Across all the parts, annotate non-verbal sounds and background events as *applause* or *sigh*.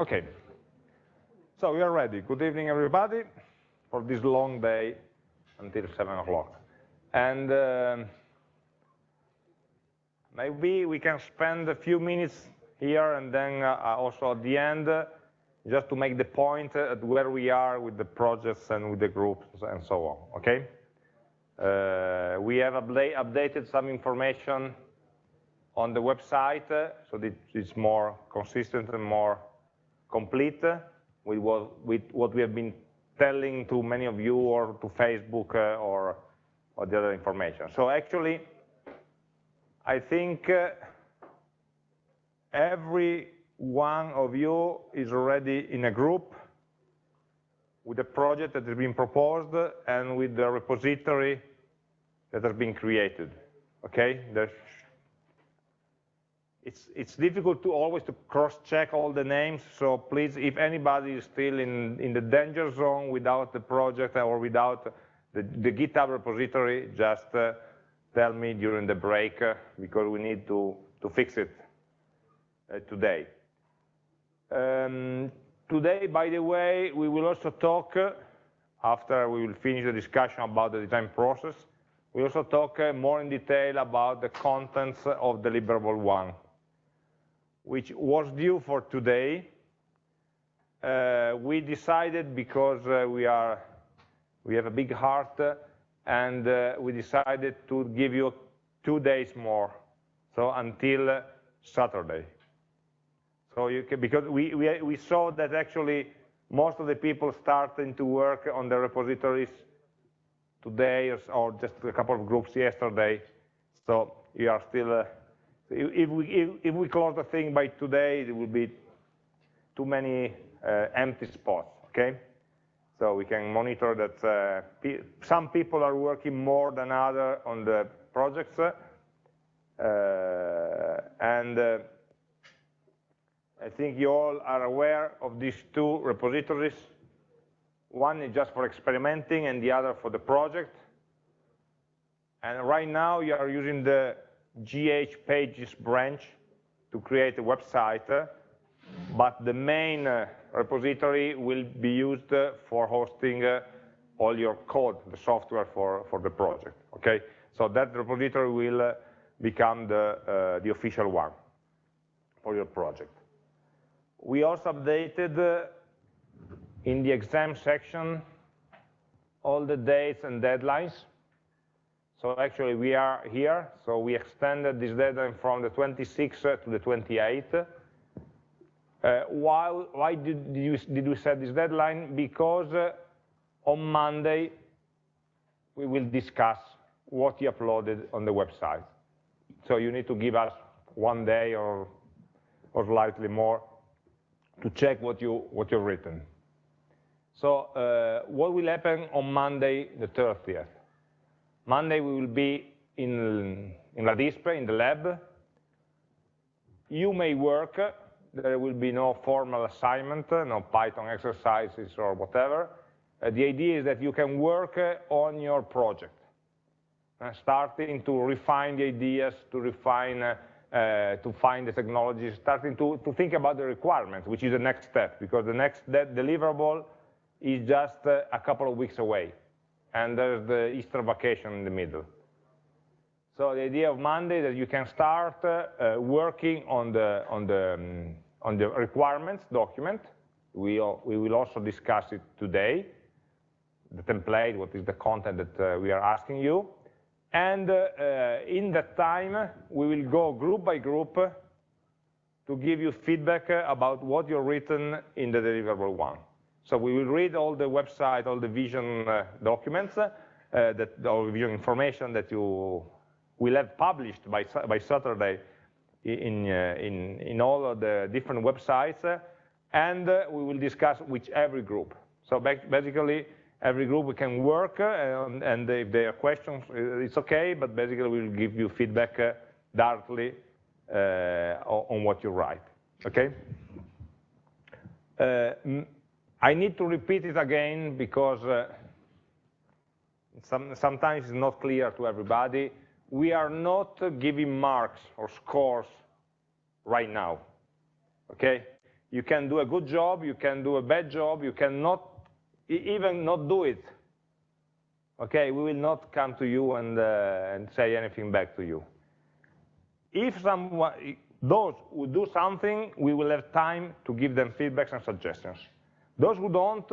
Okay. So we are ready. Good evening, everybody, for this long day until 7 o'clock. And uh, maybe we can spend a few minutes here and then uh, also at the end uh, just to make the point at where we are with the projects and with the groups and so on, okay? Uh, we have updated some information on the website uh, so that it's more consistent and more complete with what, with what we have been telling to many of you or to Facebook uh, or, or the other information. So actually, I think uh, every one of you is already in a group with a project that has been proposed and with the repository that has been created. Okay, There's, it's it's difficult to always to cross-check all the names. So please, if anybody is still in in the danger zone without the project or without the, the GitHub repository, just uh, tell me during the break uh, because we need to to fix it uh, today. Um, today, by the way, we will also talk uh, after we will finish the discussion about the design process we also talk uh, more in detail about the contents of deliverable one, which was due for today. Uh, we decided because uh, we are we have a big heart uh, and uh, we decided to give you two days more, so until uh, Saturday. So you can, because we, we, we saw that actually most of the people starting to work on the repositories today or just a couple of groups yesterday. So you are still, uh, if, we, if, if, we close the thing by today, there will be too many uh, empty spots, okay? So we can monitor that uh, pe some people are working more than others on the projects, uh, and uh, I think you all are aware of these two repositories one is just for experimenting and the other for the project. And right now you are using the GH pages branch to create a website, but the main uh, repository will be used uh, for hosting uh, all your code, the software for, for the project, okay? So that repository will become the, the official one for your project. We also updated in the exam section all the dates and deadlines. So actually we are here, so we extended this deadline from the 26th to the 28th. Uh, while, why did, you, did we set this deadline? Because uh, on Monday we will discuss what you uploaded on the website. So you need to give us one day or, or slightly more to check what, you, what you've written. So uh, what will happen on Monday, the 30th? Monday we will be in, in La Dispe, in the lab. You may work, there will be no formal assignment, no Python exercises or whatever. Uh, the idea is that you can work uh, on your project, uh, starting to refine the ideas, to refine, uh, uh, to find the technologies, starting to, to think about the requirements, which is the next step, because the next deliverable is just uh, a couple of weeks away, and there's the Easter vacation in the middle. So the idea of Monday that you can start uh, working on the on the um, on the requirements document. We we will also discuss it today. The template, what is the content that uh, we are asking you, and uh, uh, in that time we will go group by group to give you feedback about what you've written in the deliverable one. So we will read all the website, all the vision uh, documents, uh, that, or vision information that you will have published by, by Saturday in, uh, in, in all of the different websites, uh, and uh, we will discuss with every group. So basically, every group can work, uh, and, and, if there are questions, it's okay, but basically we'll give you feedback directly on what you write, okay? I need to repeat it again because uh, some, sometimes it's not clear to everybody. We are not giving marks or scores right now, okay? you can do a good job, you can do a bad job, you cannot even not do it. Okay, we will not come to you and, uh, and say anything back to you. If someone, those who do something, we will have time to give them feedbacks and suggestions. Those who don't,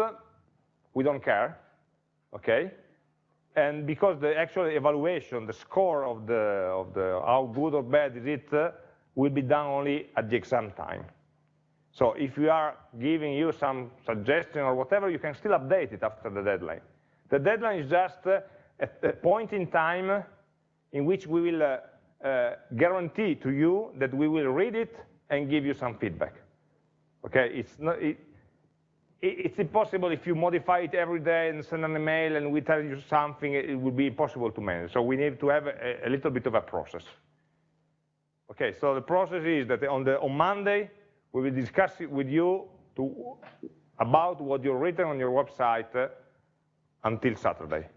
we don't care, okay? And because the actual evaluation, the score of the, of the how good or bad is it, uh, will be done only at the exam time. So if we are giving you some suggestion or whatever, you can still update it after the deadline. The deadline is just uh, a, a point in time in which we will uh, uh, guarantee to you that we will read it and give you some feedback. Okay, it's not, it, it's impossible if you modify it every day and send an email and we tell you something, it would be impossible to manage. So we need to have a, a little bit of a process. Okay, so the process is that on, the, on Monday, we will discuss it with you to, about what you've written on your website uh, until Saturday.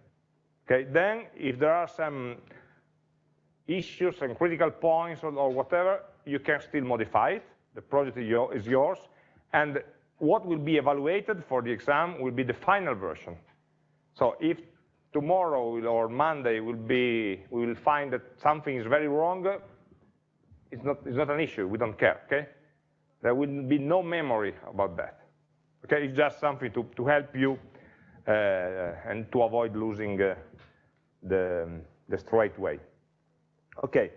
Okay, then if there are some issues and critical points or, or whatever, you can still modify it. The project is yours. And what will be evaluated for the exam will be the final version. So if tomorrow or Monday will be, we will find that something is very wrong, it's not, it's not an issue, we don't care, okay? There will be no memory about that. Okay, it's just something to, to help you uh, and to avoid losing uh, the, the straight way. Okay,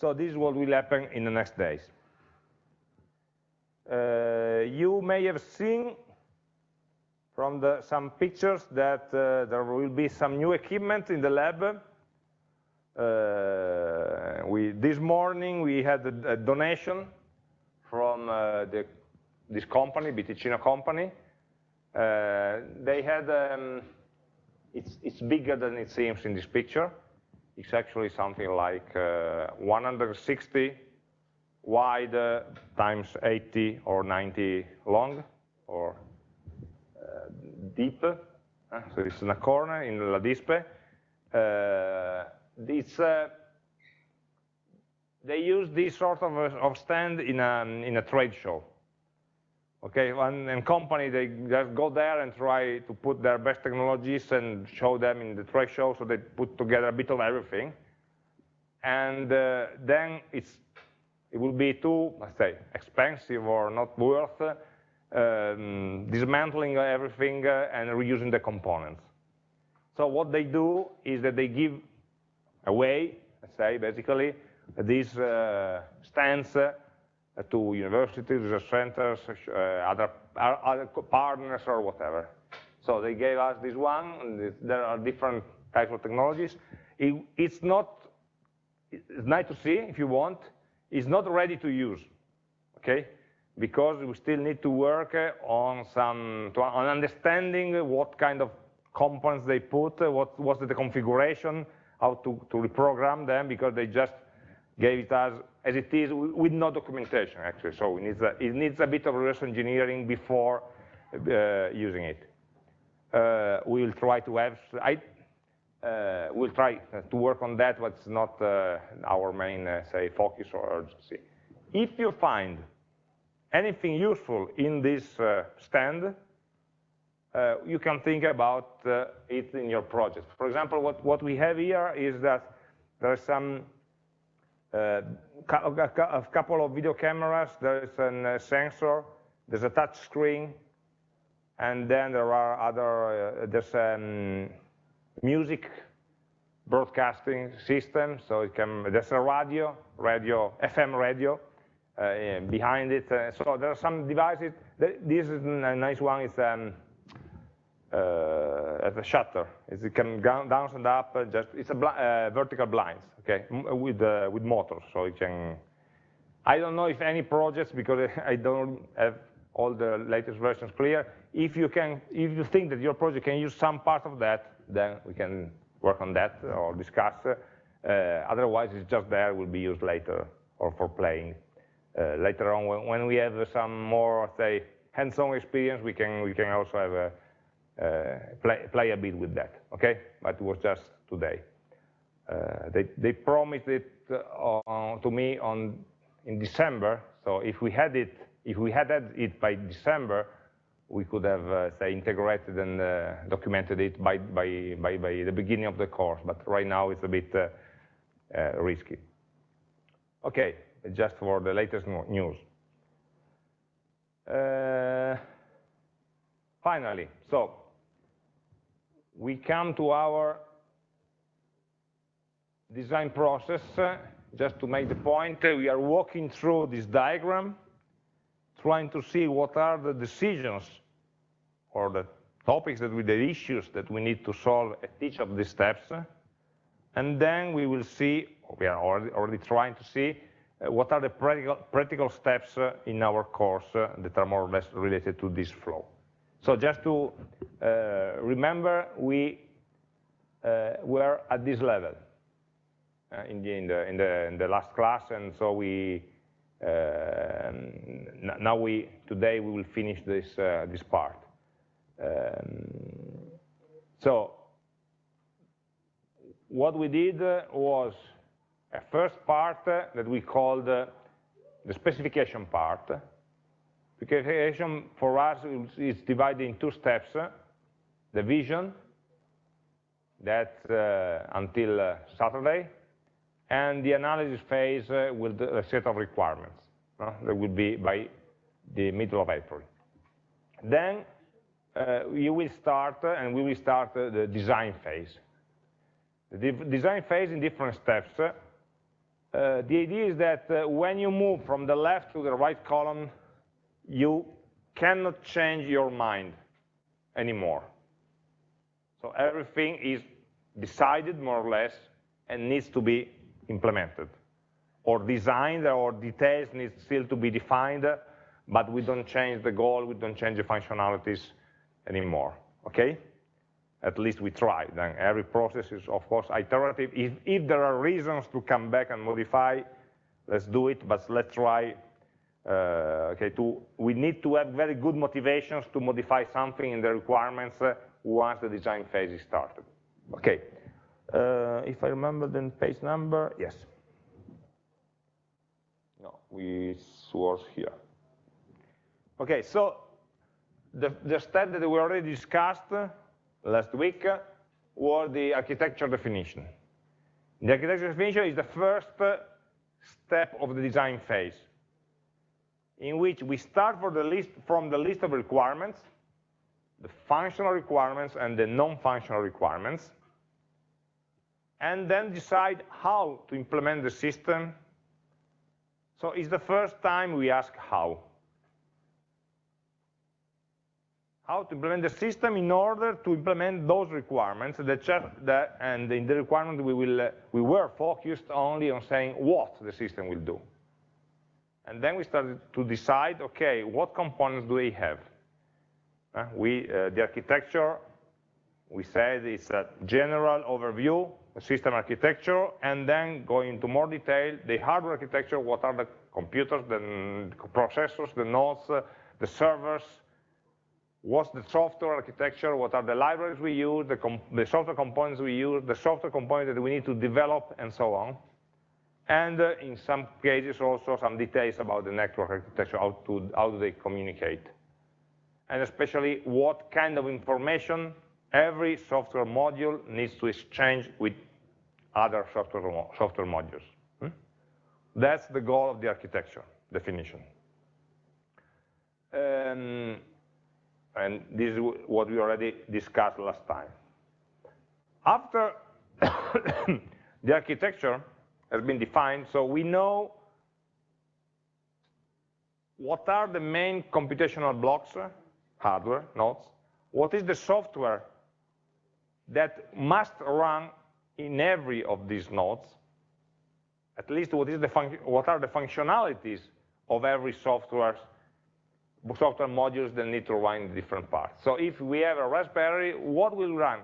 so this is what will happen in the next days. Uh, you may have seen from the, some pictures that uh, there will be some new equipment in the lab. Uh, we, this morning we had a, a donation from uh, the, this company, BTicino company. Uh, they had, um, it's, it's bigger than it seems in this picture. It's actually something like uh, 160 wide uh, times 80 or 90 long or uh, deep. Uh, so it's in a corner in La Dispe. it's they use this sort of, of stand in a, in a trade show. Okay, one and company, they just go there and try to put their best technologies and show them in the trade show, so they put together a bit of everything. And uh, then it's, it will be too, let's say, expensive or not worth um, dismantling everything uh, and reusing the components. So what they do is that they give away, let's say, basically, these uh, stands uh, to universities, research centers, uh, other, other partners or whatever. So they gave us this one, there are different types of technologies. It, it's not, it's nice to see if you want, it's not ready to use, okay? Because we still need to work on some, on understanding what kind of components they put, what was the configuration, how to, to reprogram them, because they just gave it us as it is with no documentation actually. So it needs a, it needs a bit of reverse engineering before uh, using it. Uh, we will try to have, I, uh, we'll try to work on that, but it's not uh, our main, uh, say, focus or urgency. If you find anything useful in this uh, stand, you can think about it in your project. For example, what, what we have here is that there are some uh, a couple of video cameras, there's a uh, sensor, there's a touch screen, and then there are other, uh, there's a um, music broadcasting system, so it can, there's a radio, radio, FM radio uh, behind it. Uh, so there are some devices, this is a nice one, it's um, uh, as a shutter. It can go down and up. Uh, just it's a bl uh, vertical blinds, okay, with uh, with motors, so it can. I don't know if any projects because *laughs* I don't have all the latest versions clear. If you can, if you think that your project can use some part of that, then we can work on that or discuss. Uh, otherwise, it's just there. Will be used later or for playing uh, later on when, when we have some more, say, hands-on experience. We can we can also have a uh, play, play a bit with that, okay? But it was just today. They, they promised it uh, to me on in December, so if we had it If we had it by December, we could have, uh, say, integrated and uh, documented it by, by, by, by, the beginning of the course, but right now it's a bit uh, risky. Okay, just for the latest news. Uh, finally, so we come to our design process. Just to make the point, we are walking through this diagram, trying to see what are the decisions or the topics that we, the issues that we need to solve at each of these steps. And then we will see, we are already, already trying to see, uh, what are the practical, practical steps uh, in our course uh, that are more or less related to this flow. So just to uh, remember, we uh, were at this level uh, in, the, in, the, in, the, in, the, last class, and so we now we today we will finish this this part. Um, so what we did was a first part that we called the specification part. Specification for us is divided in two steps. The vision, that uh, until uh, Saturday, and the analysis phase uh, with a set of requirements. Uh, that will be by the middle of April. Then uh, you will start, uh, and we will start uh, the design phase. The design phase in different steps. The idea is that when you move from the left to the right column, you cannot change your mind anymore. So everything is decided more or less and needs to be implemented. Or designed or details need still to be defined, but we don't change the goal, we don't change the functionalities anymore, okay? At least we try. Then every process is, of course, iterative. If, if there are reasons to come back and modify, let's do it, but let's try, uh, okay, to, we need to have very good motivations to modify something in the requirements uh, once the design phase is started. Okay, Uh, if I remember the page number, yes. No, we source here. Okay, so the, the step that we already discussed uh, last week uh, was the architecture definition. The architecture definition is the first step of the design phase, in which we start the list, from the list of requirements, the functional requirements and the non-functional requirements, and then decide how to implement the system. So it's the first time we ask how. how to implement the system in order to implement those requirements that, and in the requirement we will uh, we were focused only on saying what the system will do and then we started to decide okay what components do they have uh, we uh, the architecture we said it's a general overview system architecture and then going into more detail the hardware architecture what are the computers the processors the nodes uh, the servers what's the software architecture, what are the libraries we use, the, the, software components we use, the software components that we need to develop, and so on. And uh, in some cases also some details about the network architecture, how, to, how do they communicate. And especially what kind of information every software module needs to exchange with other software, software modules. Hmm? That's the goal of the architecture definition. Um, and this is what we already discussed last time. After *coughs* the architecture has been defined, so we know what are the main computational blocks, hardware, nodes, what is the software that must run in every of these nodes, at least what, is the what are the functionalities of every software software modules that need to run in different parts. So if we have a Raspberry, what will run?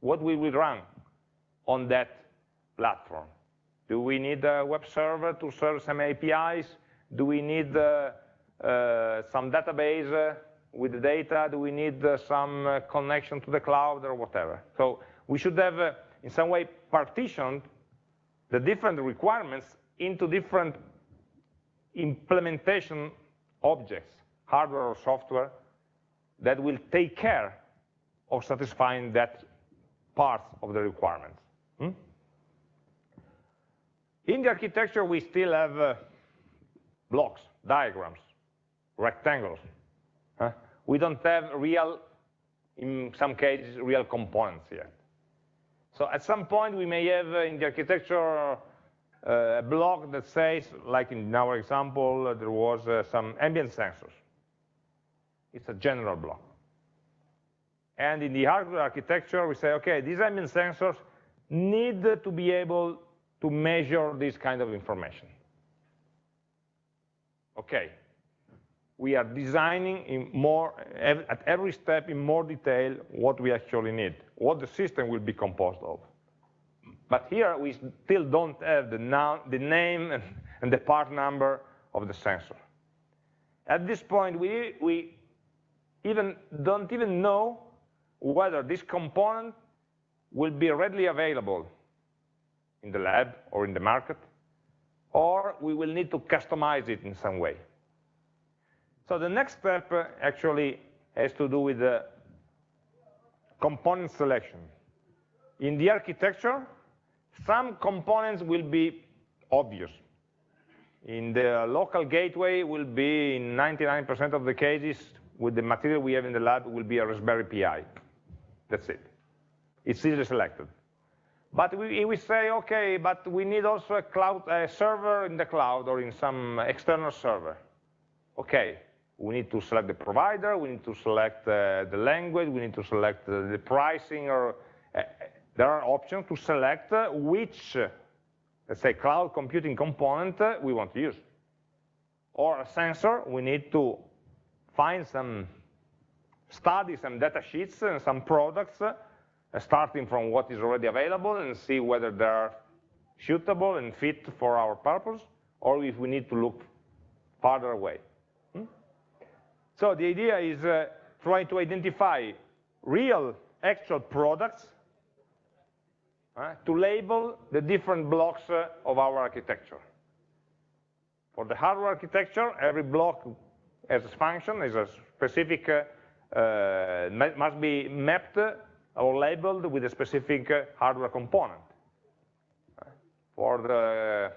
What will we run on that platform? Do we need a web server to serve some APIs? Do we need uh, uh, some database uh, with the data? Do we need uh, some uh, connection to the cloud or whatever? So we should have, uh, in some way, partitioned the different requirements into different implementation objects, hardware or software, that will take care of satisfying that part of the requirements. Hmm? In the architecture, we still have uh, blocks, diagrams, rectangles. Huh? We don't have real, in some cases, real components yet. So at some point, we may have uh, in the architecture uh, a block that says, like in our example, uh, there was some ambient sensors. It's a general block. And in the hardware architecture, we say, okay, these ambient sensors need to be able to measure this kind of information. Okay, we are designing in more, at every step in more detail what we actually need, what the system will be composed of. But here we still don't have the, noun, the name and, and, the part number of the sensor. At this point, we, we even don't even know whether this component will be readily available in the lab or in the market, or we will need to customize it in some way. So the next step uh, actually has to do with the component selection. In the architecture, some components will be obvious. In the local gateway will be in 99% of the cases with the material we have in the lab will be a Raspberry Pi. That's it. It's easily selected. But we, we say, okay, but we need also a cloud a server in the cloud or in some external server. Okay, we need to select the provider, we need to select uh, the language, we need to select uh, the pricing, or uh, there are options to select uh, which, uh, let's say, cloud computing component uh, we want to use. Or a sensor, we need to find some studies, some data sheets and some products, uh, starting from what is already available and see whether they are suitable and fit for our purpose, or if we need to look farther away. So the idea is uh, trying to identify real, actual products uh, to label the different blocks uh, of our architecture. For the hardware architecture, every block has a function, has a specific uh, uh, must be mapped or labeled with a specific uh, hardware component. For the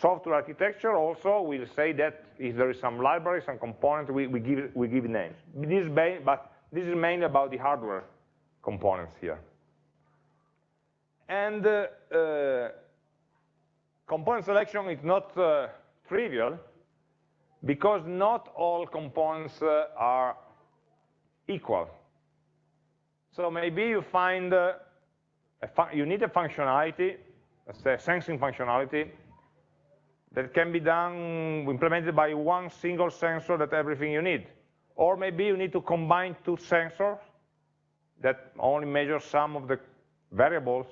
software architecture also, we'll say that if there is some library, some component, we, we, give, we give names. This but this is mainly about the hardware components here. And uh, uh, component selection is not uh, trivial because not all components uh, are equal. So maybe you find uh, you need a functionality, let's say sensing functionality, that can be done, implemented by one single sensor that everything you need. Or maybe you need to combine two sensors that only measure some of the variables,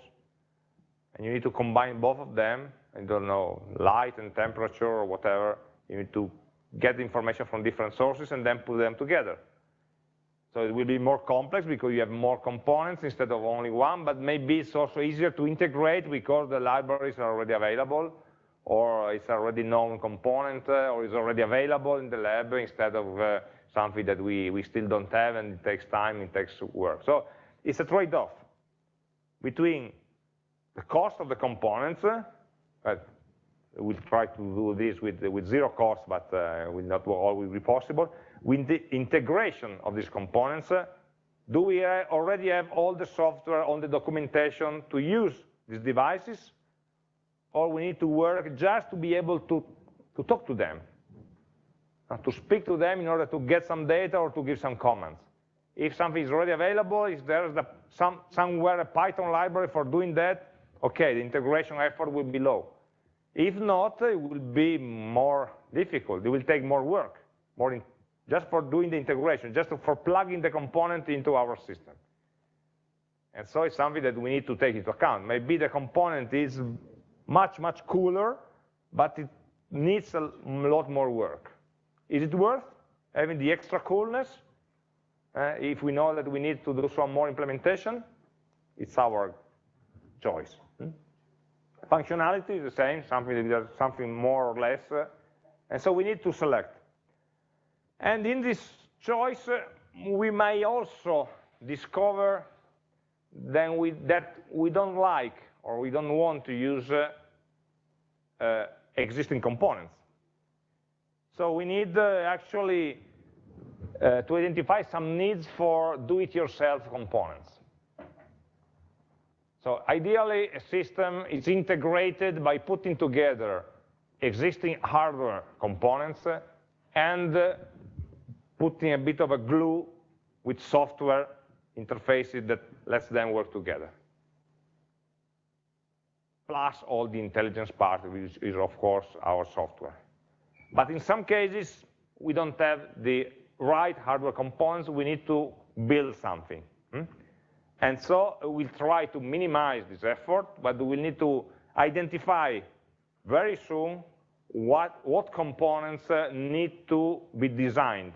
and you need to combine both of them, I don't know, light and temperature or whatever, you need to get information from different sources and then put them together. So it will be more complex because you have more components instead of only one, but maybe it's also easier to integrate because the libraries are already available, or it's already known component, uh, or is already available in the lab instead of uh, something that we, we still don't have and it takes time, it takes work. So it's a trade-off between the cost of the components, uh, we'll try to do this with, with zero cost, but uh, will not always be possible. With the integration of these components, uh, do we already have all the software on the documentation to use these devices? Or we need to work just to be able to, to talk to them, uh, to speak to them in order to get some data or to give some comments. If something is already available, if there's the, some, somewhere a Python library for doing that, okay, the integration effort will be low. If not, it will be more difficult. It will take more work, more in, just for doing the integration, just for plugging the component into our system. And so it's something that we need to take into account. Maybe the component is much, much cooler, but it needs a lot more work. Is it worth having the extra coolness? Uh, if we know that we need to do some more implementation, it's our choice. Functionality is the same, something, something more or less, uh, And so we need to select. And in this choice, uh, we may also discover then we, that we don't like or we don't want to use uh, uh, existing components. So we need uh, actually uh, to identify some needs for do-it-yourself components. So ideally, a system is integrated by putting together existing hardware components and putting a bit of a glue with software interfaces that lets them work together. Plus all the intelligence part, which is of course our software. But in some cases, we don't have the right hardware components, we need to build something. Hmm? And so we'll try to minimize this effort, but we'll need to identify very soon what, what components uh, need to be designed.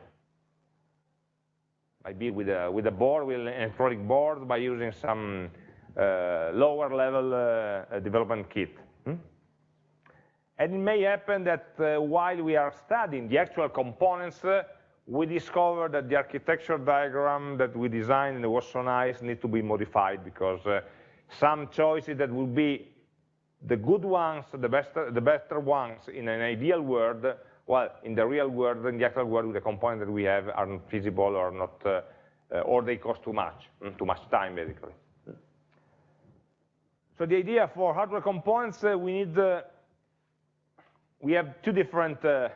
Maybe with a, with a board, with an electronic board, by using some lower level uh, development kit. Hmm? And it may happen that uh, while we are studying the actual components, uh, we discover that the architecture diagram that we designed and it was so nice need to be modified because uh, some choices that will be the good ones, the, best, the better ones in an ideal world, well, in the real world, in the actual world, the components that we have are not feasible or not, uh, uh, or they cost too much, mm, too much time, basically. So the idea for hardware components, uh, we need, uh, we have two different, uh,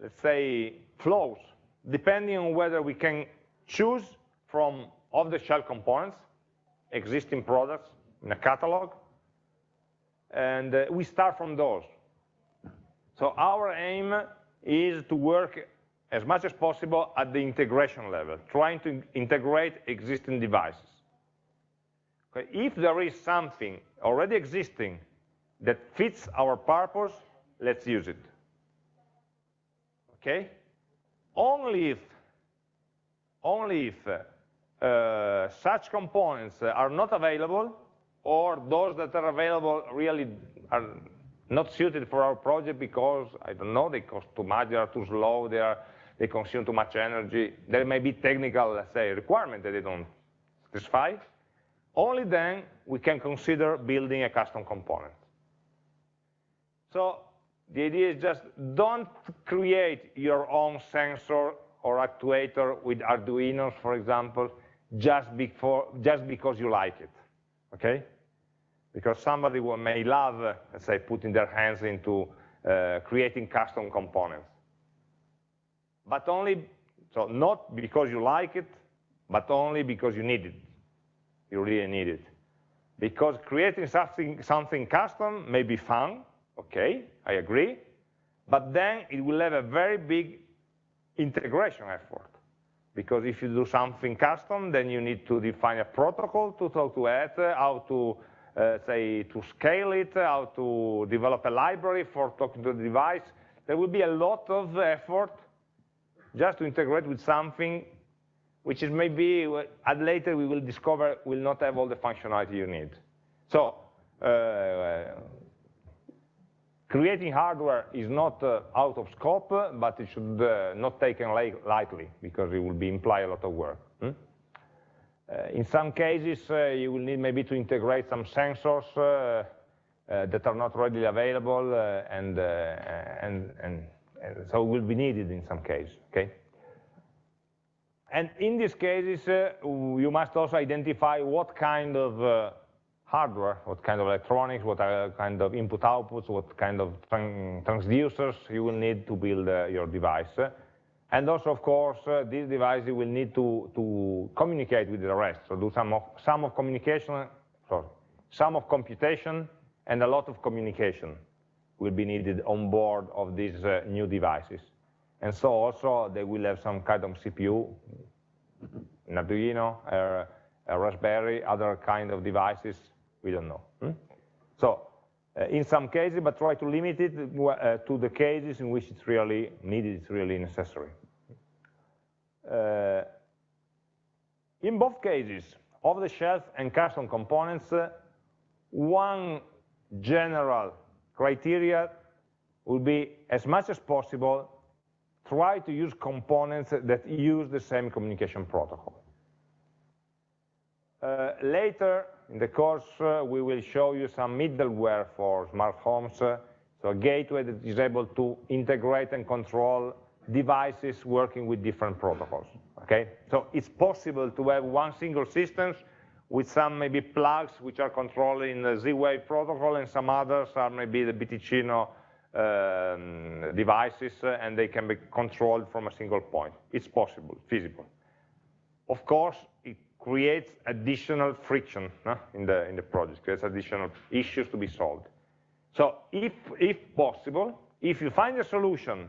let's say, flows depending on whether we can choose from off-the-shelf components, existing products in a catalog, and uh, we start from those. So our aim is to work as much as possible at the integration level, trying to integrate existing devices. Okay? If there is something already existing that fits our purpose, let's use it. Okay? only if, only if uh, such components are not available or those that are available really are not suited for our project because, I don't know, they cost too much, they are too slow, they, are, they consume too much energy. There may be technical, let's say, requirement that they don't satisfy. Only then we can consider building a custom component. So the idea is just don't create your own sensor or actuator with Arduinos, for example, just, before, just because you like it, okay? Because somebody may love, let's say, putting their hands into uh, creating custom components. But only, so not because you like it, but only because you need it. You really need it. Because creating something, something custom may be fun, okay, I agree, but then it will have a very big integration effort. Because if you do something custom, then you need to define a protocol to talk to it, how to, uh, say, to scale it, how to develop a library for talking to the device. There will be a lot of effort just to integrate with something which is maybe, at later we will discover will not have all the functionality you need. So, uh, creating hardware is not uh, out of scope, but it should uh, not taken lightly because it will be imply a lot of work. Hmm? Uh, in some cases, uh, you will need maybe to integrate some sensors uh, that are not readily available, and, and, and, and, so will be needed in some cases. Okay. And in these cases, you must also identify what kind of hardware, what kind of electronics, what kind of input outputs, what kind of transducers you will need to build uh, your device. And also, of course, uh, this device will need to, to communicate with the rest, so do some of, some of communication, sorry, some of computation and a lot of communication will be needed on board of these uh, new devices. And so also they will have some kind of CPU, an Arduino, uh, a Raspberry, other kind of devices we don't know. Hmm? So uh, in some cases, but try to limit it uh, to the cases in which it's really needed, it's really necessary. Uh, in both cases, off-the-shelf and custom components, uh, one general criteria will be, as much as possible, try to use components that use the same communication protocol. Uh, later in the course, uh, we will show you some middleware for smart homes, uh, so a gateway that is able to integrate and control devices working with different protocols. Okay, so it's possible to have one single system with some maybe plugs which are controlling in the Z-Wave protocol and some others are maybe the BTicino um, devices uh, and they can be controlled from a single point. It's possible, feasible. Of course, it creates additional friction in, the, in the project, creates additional issues to be solved. So if, if possible, if you find a solution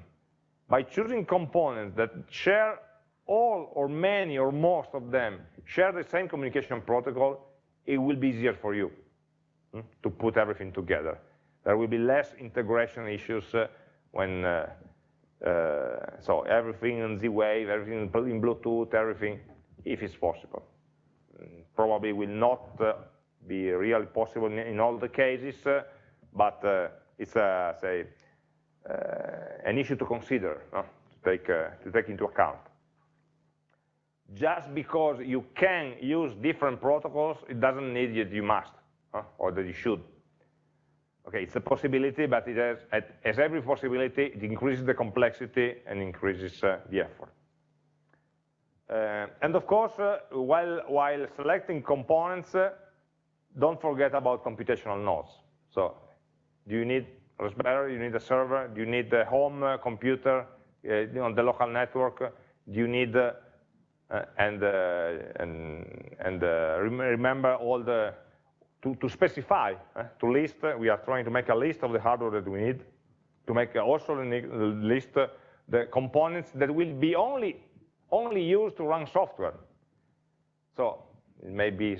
by choosing components that share all or many or most of them share the same communication protocol, it will be easier for you hmm, to put everything together. There will be less integration issues uh, when, uh, uh, so everything in Z-Wave, everything in Bluetooth, everything, if it's possible. Mm, probably will not be really possible in, all the cases, but it's, say, an issue to consider, to, take, to take into account just because you can use different protocols, it doesn't mean that you must, or that you should. Okay, it's a possibility, but it has, as every possibility, it increases the complexity and increases uh, the effort. Uh, and of course, uh, while, while selecting components, uh, don't forget about computational nodes. So, do you need Raspberry, you need a server, do you need a home uh, computer uh, on the local network, do you need and, and, and remember all the to, to specify, uh, to list, uh, we are trying to make a list of the hardware that we need, to make also a list uh, the components that will be only, only used to run software. So maybe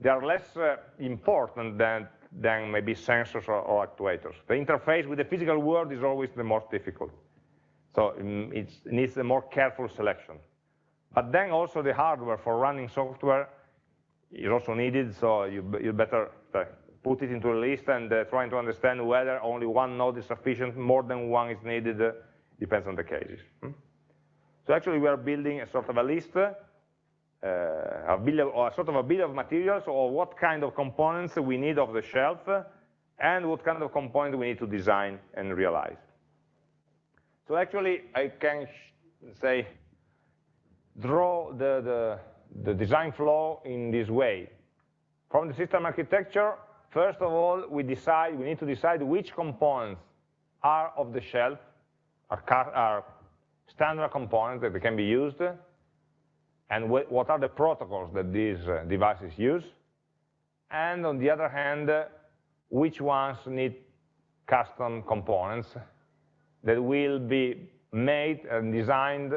they are less important than, than maybe sensors or, or, actuators. The interface with the physical world is always the most difficult. So um, it needs a more careful selection. But then also the hardware for running software is also needed, so you, you better uh, put it into a list and uh, trying to understand whether only one node is sufficient, more than one is needed, uh, depends on the cases. Hmm? So actually we are building a sort of a list, uh, a, bill of, or sort of a bill of materials or what kind of components we need off the shelf and what kind of components we need to design and realize. So actually I can say draw the, the the design flow in this way. From the system architecture, first of all, we decide, we need to decide which components are off the shelf, are, are standard components that can be used, and what are the protocols that these uh, devices use, and on the other hand, which ones need custom components that will be made and designed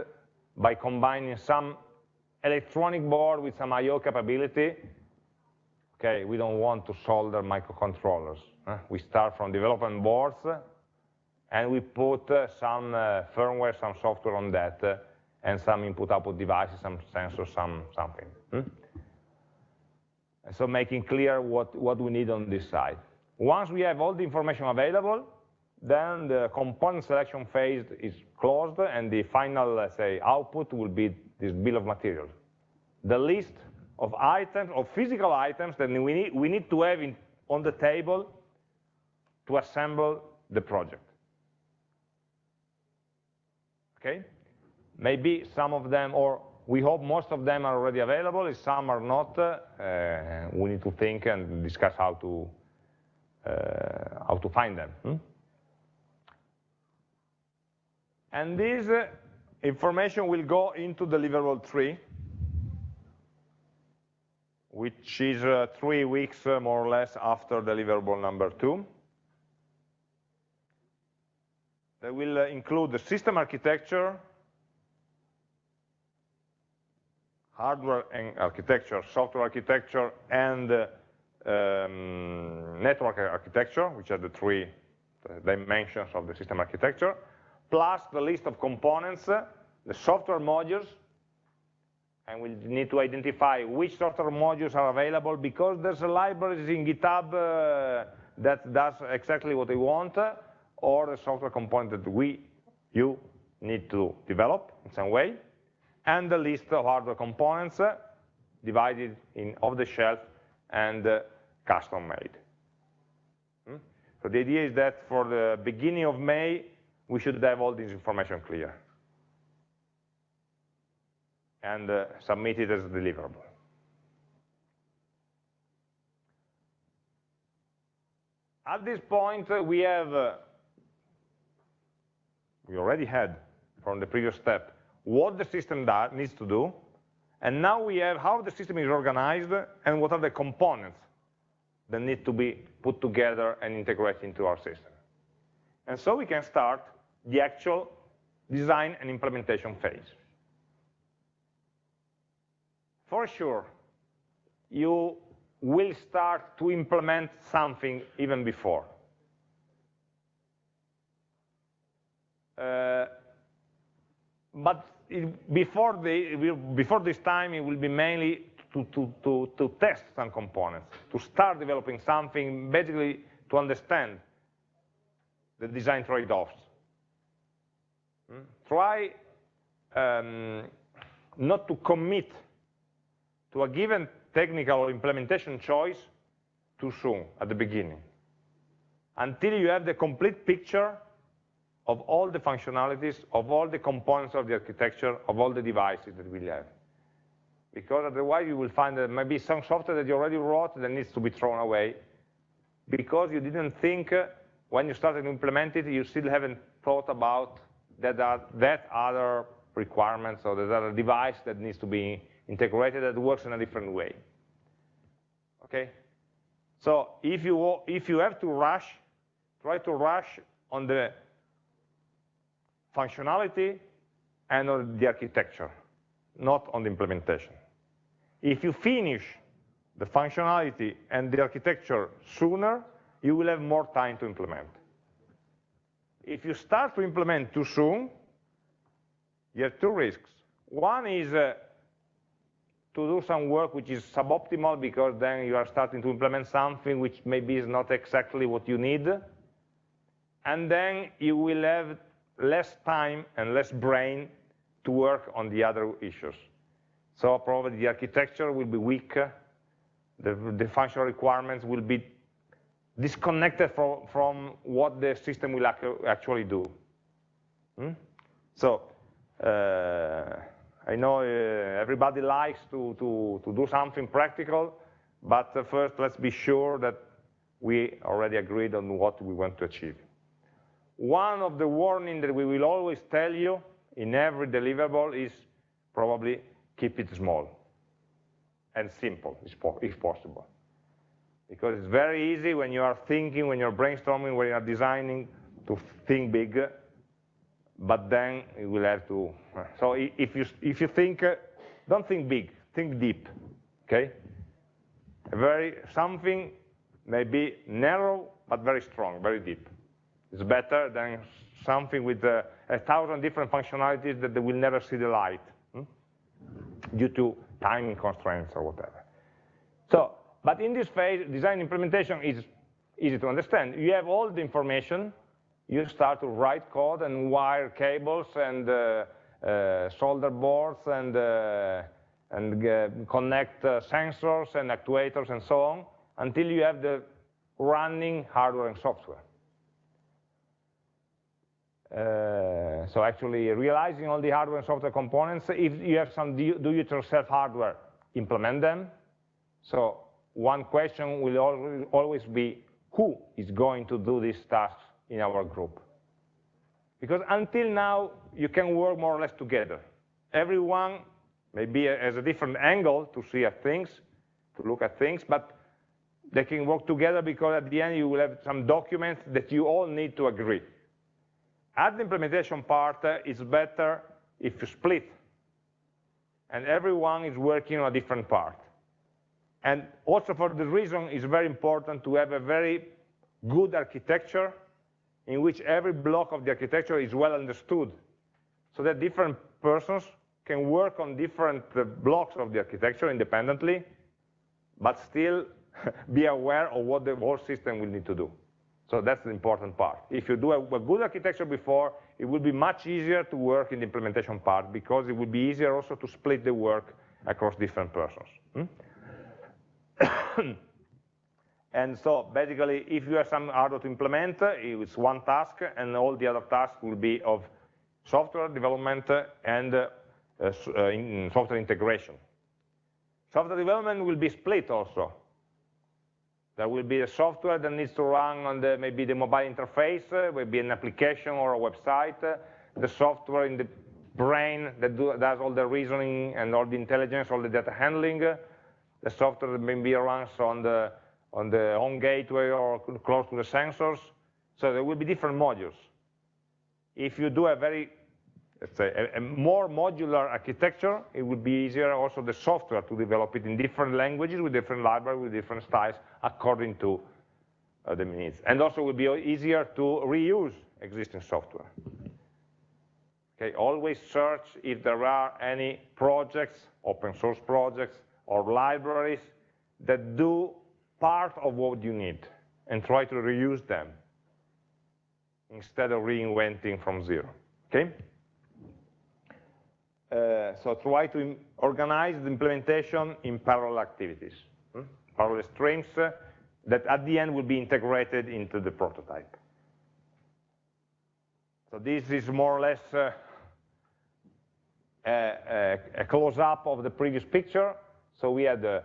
by combining some electronic board with some I.O. capability, okay, we don't want to solder microcontrollers. Huh? We start from development boards, and we put uh, some uh, firmware, some software on that, uh, and some input-output devices, some sensors, some something. Hmm? So making clear what, what we need on this side. Once we have all the information available, then the component selection phase is closed, and the final, let's say, output will be this bill of materials. The list of items, of physical items that we need, we need to have in, on the table to assemble the project. Okay? Maybe some of them, or we hope most of them are already available. If some are not, uh, we need to think and discuss how to uh, how to find them. Hmm? And these uh, information will go into deliverable three, which is uh, three weeks uh, more or less after deliverable number two. That will uh, include the system architecture, hardware and architecture, software architecture, and uh, um, network architecture, which are the three dimensions of the system architecture plus the list of components, the software modules, and we need to identify which software modules are available because there's a libraries in GitHub uh, that does exactly what we want, or the software component that we, you, need to develop in some way, and the list of hardware components uh, divided in off-the-shelf and uh, custom-made. Hmm? So the idea is that for the beginning of May, we should have all this information clear and uh, submit it as deliverable. At this point, uh, we have, uh, we already had from the previous step, what the system needs to do, and now we have how the system is organized and what are the components that need to be put together and integrated into our system. And so we can start the actual design and implementation phase. For sure, you will start to implement something even before. Uh, but it, before, the, before this time, it will be mainly to, to, to, to test some components, to start developing something, basically to understand the design trade-offs. Try um, not to commit to a given technical implementation choice too soon at the beginning until you have the complete picture of all the functionalities, of all the components of the architecture, of all the devices that we have. Because otherwise you will find that maybe some software that you already wrote that needs to be thrown away because you didn't think uh, when you started to implement it, you still haven't thought about that, uh, that other requirements or that other device that needs to be integrated that works in a different way. Okay? So if you, if you have to rush, try to rush on the functionality and on the architecture, not on the implementation. If you finish the functionality and the architecture sooner, you will have more time to implement. If you start to implement too soon, you have two risks. One is uh, to do some work which is suboptimal because then you are starting to implement something which maybe is not exactly what you need. And then you will have less time and less brain to work on the other issues. So probably the architecture will be weak, the, the functional requirements will be disconnected from, from what the system will actually do. Hmm? So, uh, I know uh, everybody likes to, to, to do something practical, but uh, first let's be sure that we already agreed on what we want to achieve. One of the warnings that we will always tell you in every deliverable is probably keep it small and simple, if possible. Because it's very easy when you are thinking, when you're brainstorming, when you're designing, to think big, but then you will have to, so if you, if you think, uh, don't think big, think deep, okay? Very, something maybe narrow, but very strong, very deep. It's better than something with uh, a thousand different functionalities that they will never see the light hmm? due to timing constraints or whatever. So, but in this phase, design implementation is easy to understand. You have all the information, you start to write code and wire cables and uh, uh, solder boards and, uh, and connect uh, sensors and actuators and so on until you have the running hardware and software. Uh, so actually realizing all the hardware and software components, if you have some do-it-yourself hardware, implement them. So one question will always be, who is going to do these tasks in our group. Because until now, you can work more or less together. Everyone maybe has a different angle to see at things, to look at things, but they can work together because at the end you will have some documents that you all need to agree. At the implementation part, uh, it's better if you split and everyone is working on a different part. And also for the reason it's very important to have a very good architecture in which every block of the architecture is well understood, so that different persons can work on different uh, blocks of the architecture independently, but still *laughs* be aware of what the whole system will need to do. So that's the important part. If you do a, good architecture before, it will be much easier to work in the implementation part because it will be easier also to split the work across different persons. Hmm? *coughs* and so basically, if you have some hardware to implement, it's one task, and all the other tasks will be of software development and uh, uh, in software integration. Software development will be split also. There will be a software that needs to run on the, maybe the mobile interface, uh, maybe an application or a website, uh, the software in the brain that do, does all the reasoning and all the intelligence, all the data handling, uh, the software that maybe runs on the, on the home gateway or close to the sensors. So there will be different modules. If you do a very let's say, a, a, more modular architecture, it would be easier also the software to develop it in different languages, with different libraries, with different styles, according to uh, the needs. And also it would be easier to reuse existing software. Okay, always search if there are any projects, open source projects, or libraries that do part of what you need, and try to reuse them instead of reinventing from zero. Okay? Uh, so try to organize the implementation in parallel activities, hmm? parallel streams uh, that at the end will be integrated into the prototype. So this is more or less uh, a, a, a close-up of the previous picture. So we had the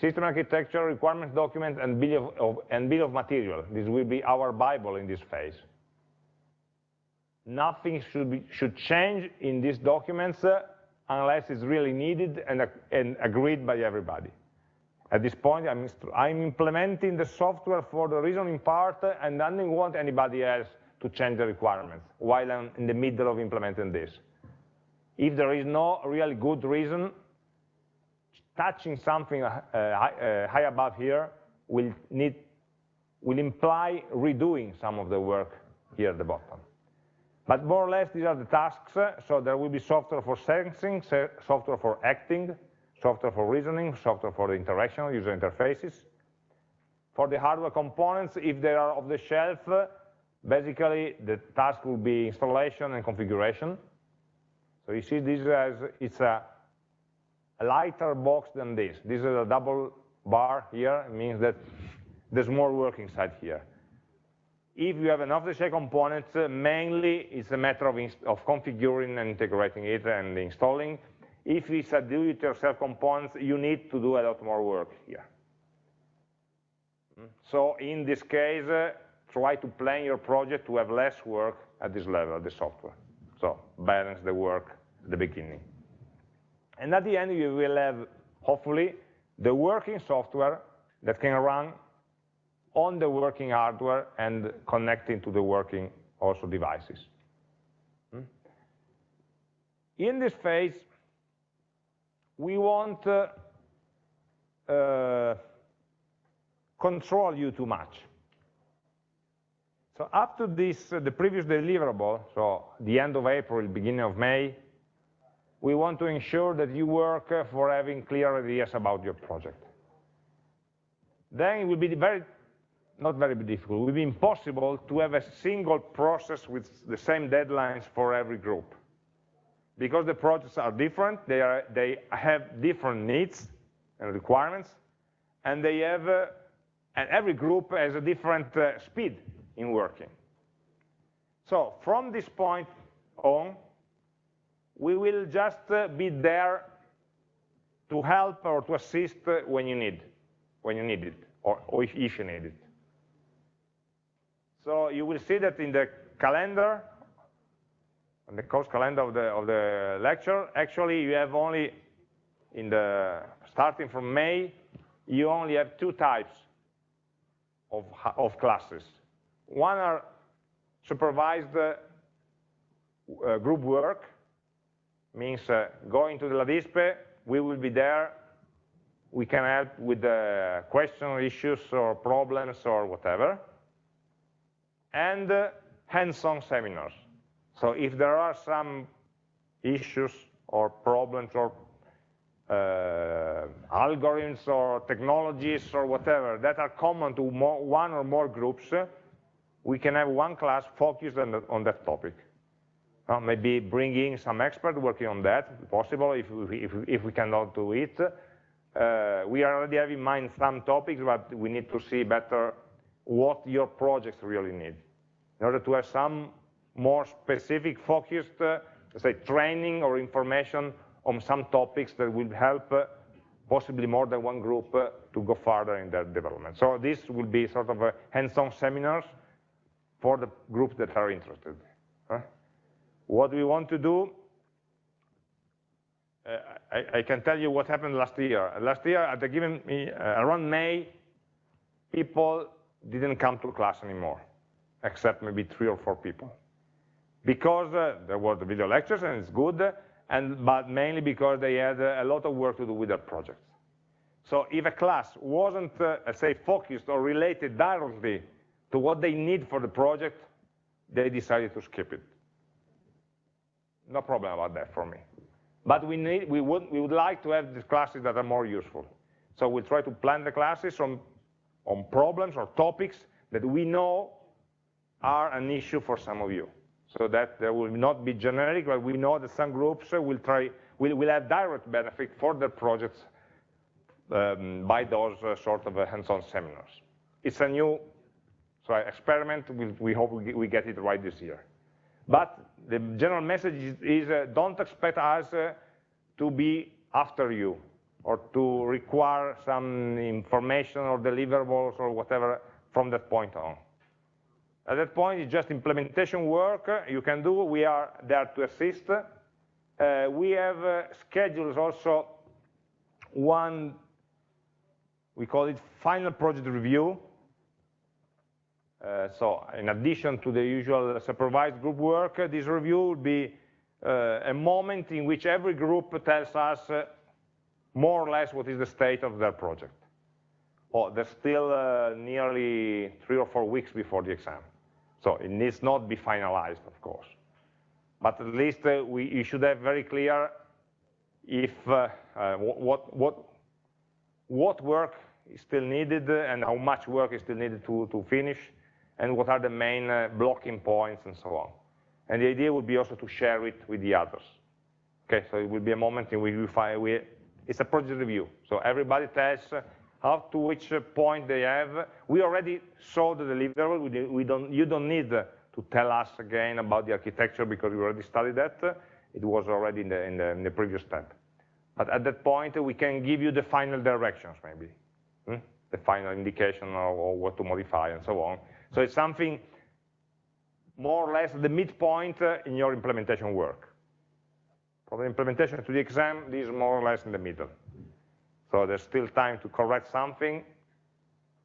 system architecture, requirements document, and bill of, and bill of material. This will be our Bible in this phase nothing should, be, should change in these documents uh, unless it's really needed and, uh, and, agreed by everybody. At this point, I'm, I'm, implementing the software for the reasoning part uh, and I don't want anybody else to change the requirements while I'm in the middle of implementing this. If there is no really good reason, touching something uh, high, uh, high above here will, need, will imply redoing some of the work here at the bottom. But more or less, these are the tasks. So there will be software for sensing, software for acting, software for reasoning, software for the interaction, user interfaces. For the hardware components, if they are off the shelf, basically the task will be installation and configuration. So you see this as it's a, a lighter box than this. This is a double bar here, it means that there's more work inside here. If you have an off-the-shelf component, uh, mainly it's a matter of, of configuring and integrating it and installing. If it's a do-it-yourself component, you need to do a lot more work here. So in this case, uh, try to plan your project to have less work at this level, the software. So balance the work at the beginning. And at the end, you will have, hopefully, the working software that can run on the working hardware and connecting to the working also devices. Hmm? In this phase, we want uh, uh, control you too much. So up to this, uh, the previous deliverable, so the end of April, beginning of May, we want to ensure that you work for having clear ideas about your project. Then it will be very not very difficult. It will be impossible to have a single process with the same deadlines for every group. Because the projects are different, they, are, they have different needs and requirements, and they have, uh, and every group has a different uh, speed in working. So from this point on, we will just uh, be there to help or to assist uh, when you need, when you need it, or, or if you need it. So you will see that in the calendar, on the course calendar of the, of the lecture, actually you have only, in the, starting from May, you only have two types of, of classes. One are supervised uh, uh, group work, means uh, going to the LADISPE, we will be there, we can help with the question issues or problems or whatever and uh, hands-on seminars. So if there are some issues or problems or uh, algorithms or technologies or whatever that are common to more, one or more groups, we can have one class focused on, the, on that topic. Uh, maybe bringing some expert working on that, possible if we, if, if we cannot do it. Uh, we already have in mind some topics, but we need to see better what your projects really need. In order to have some more specific focused, uh, say, training or information on some topics that will help uh, possibly more than one group uh, to go further in their development. So this will be sort of hands-on seminars for the groups that are interested. What we want to do, uh, I, I, can tell you what happened last year. Last year, at given, uh, around May, people didn't come to class anymore, except maybe three or four people. Because uh, there were the video lectures, and it's good, and, but mainly because they had a lot of work to do with their projects. So if a class wasn't, uh, say, focused or related directly to what they need for the project, they decided to skip it. No problem about that for me. But we, need, we, would, we would like to have these classes that are more useful. So we'll try to plan the classes on, on problems or topics that we know are an issue for some of you. So that there will not be generic, but we know that some groups will try, will, will have direct benefit for their projects um, by those uh, sort of uh, hands-on seminars. It's a new so experiment, we, we hope we, get it right this year. But the general message is, is uh, don't expect us uh, to be after you or to require some information or deliverables or whatever from that point on. At that point, it's just implementation work you can do. We are there to assist. Uh, we have uh, schedules also one, we call it final project review, so in addition to the usual supervised group work, uh, this review will be uh, a moment in which every group tells us uh, more or less what is the state of their project. Oh, there's still uh, nearly three or four weeks before the exam. So it needs not be finalized, of course. But at least we, you should have very clear if what, what, what work is still needed and how much work is still needed to, to finish and what are the main uh, blocking points and so on. And the idea would be also to share it with the others. Okay, so it will be a moment in which we find, we, it's a project review. So everybody tells uh, how to which uh, point they have. We already saw the deliverable. We, don't, you don't need to tell us again about the architecture because we already studied that. It was already in the, in the, in the previous step. But at that point, we can give you the final directions, maybe, hmm? the final indication of, of what to modify and so on. So it's something more or less the midpoint uh, in your implementation work. From the implementation to the exam, this is more or less in the middle. So there's still time to correct something,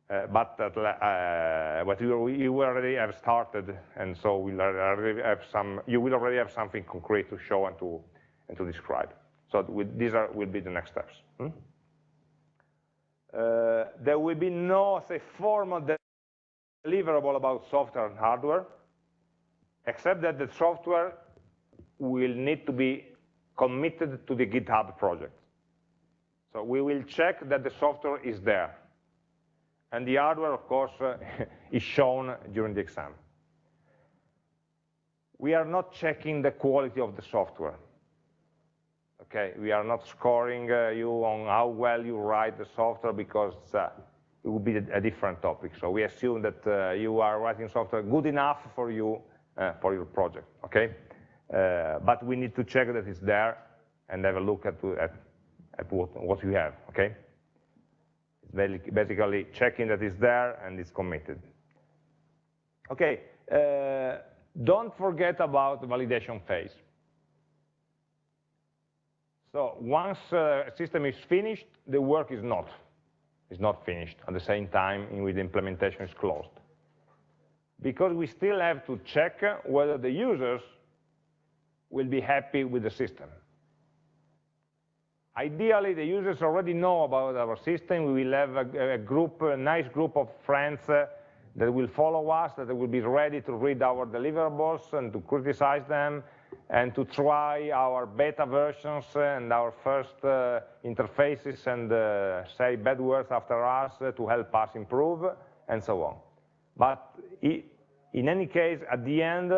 uh, but, uh, but you, you, already have started, and so we'll already have some, you will already have something concrete to show and to, and to describe. So these are, will be the next steps. Hmm? Uh, there will be no, say, formal deliverable about software and hardware, except that the software will need to be committed to the GitHub project. So we will check that the software is there. And the hardware, of course, *laughs* is shown during the exam. We are not checking the quality of the software. Okay, we are not scoring uh, you on how well you write the software because uh, it would be a different topic. So we assume that uh, you are writing software good enough for you uh, for your project, okay? Uh, but we need to check that it's there and have a look at, at, at what, what you have, okay? Basically checking that it's there and it's committed. Okay, uh, don't forget about the validation phase. So once a system is finished, the work is not is not finished at the same time in which the implementation is closed. Because we still have to check whether the users will be happy with the system. Ideally, the users already know about our system. We will have a, a group, a nice group of friends uh, that will follow us, that will be ready to read our deliverables and to criticize them, and to try our beta versions and our first uh, interfaces and uh, say bad words after us uh, to help us improve and so on. But in any case, at the end,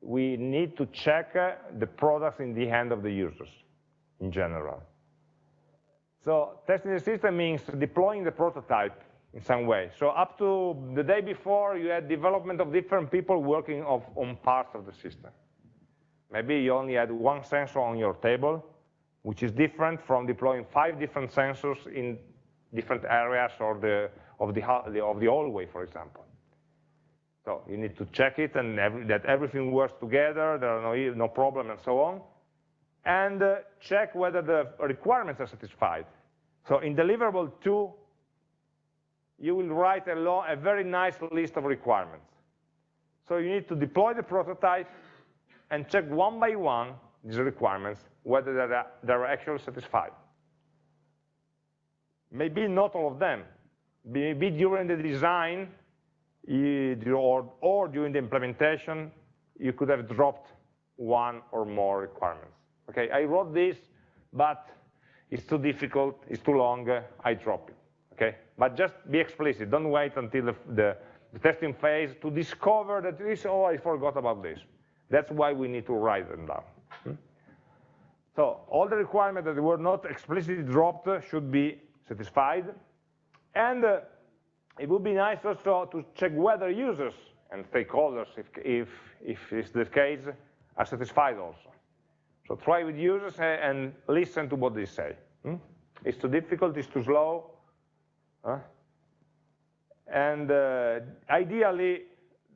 we need to check the products in the hand of the users in general. So testing the system means deploying the prototype in some way. So up to the day before, you had development of different people working of, on parts of the system. Maybe you only had one sensor on your table, which is different from deploying five different sensors in different areas or the, of, the, of the hallway, for example. So you need to check it and every, that everything works together, there are no, no problem and so on. And uh, check whether the requirements are satisfied. So in deliverable two, you will write a, a very nice list of requirements. So you need to deploy the prototype and check one by one these requirements, whether they're, they're actually satisfied. Maybe not all of them. Maybe during the design, or, or during the implementation, you could have dropped one or more requirements. Okay, I wrote this, but it's too difficult, it's too long, I drop it. Okay, but just be explicit. Don't wait until the, the, the testing phase to discover that this. Oh, I forgot about this. That's why we need to write them down. Hmm? So all the requirements that were not explicitly dropped should be satisfied, and uh, it would be nice also to check whether users and stakeholders, if, if, if it's the case, are satisfied also. So try with users and listen to what they say. Hmm? It's too difficult, it's too slow. Huh? And uh, ideally,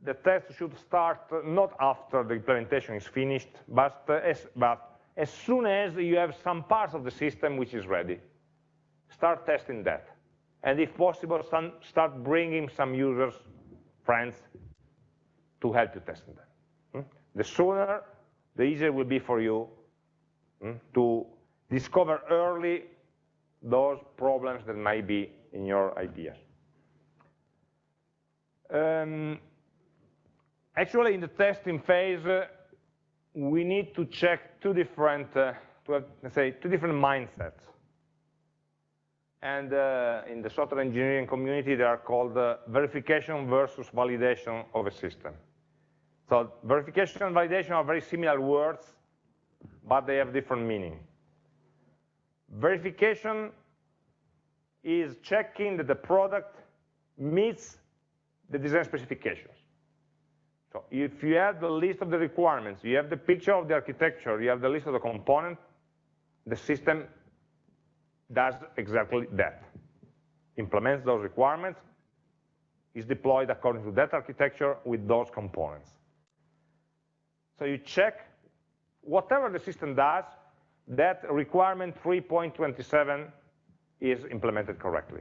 the test should start not after the implementation is finished, but, uh, as, but as soon as you have some parts of the system which is ready. Start testing that and if possible, some, start bringing some users, friends, to help you testing them. Hmm? The sooner, the easier it will be for you hmm, to discover early those problems that might be in your ideas. Um, actually, in the testing phase, uh, we need to check two different, uh, to have, let's say, two different mindsets and uh, in the software engineering community, they are called uh, verification versus validation of a system. So verification and validation are very similar words, but they have different meaning. Verification is checking that the product meets the design specifications. So if you have the list of the requirements, you have the picture of the architecture, you have the list of the components, the system does exactly that. Implements those requirements, is deployed according to that architecture with those components. So you check whatever the system does, that requirement 3.27 is implemented correctly.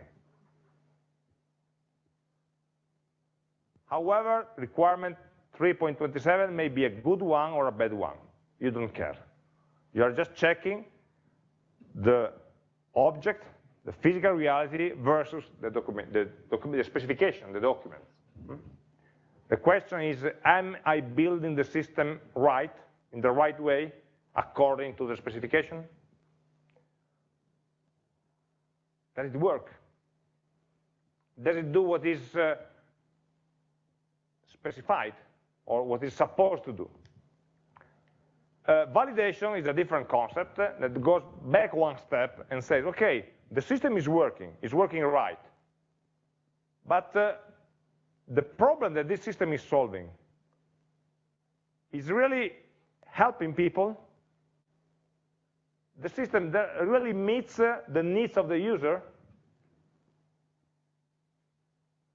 However, requirement 3.27 may be a good one or a bad one. You don't care. You are just checking the object, the physical reality, versus the document, the, document, the specification, the document. The question is, am I building the system right, in the right way, according to the specification? Does it work? Does it do what is uh, specified, or what is supposed to do? Uh, validation is a different concept that goes back one step and says, okay, the system is working, it's working right. But uh, the problem that this system is solving is really helping people. The system that really meets uh, the needs of the user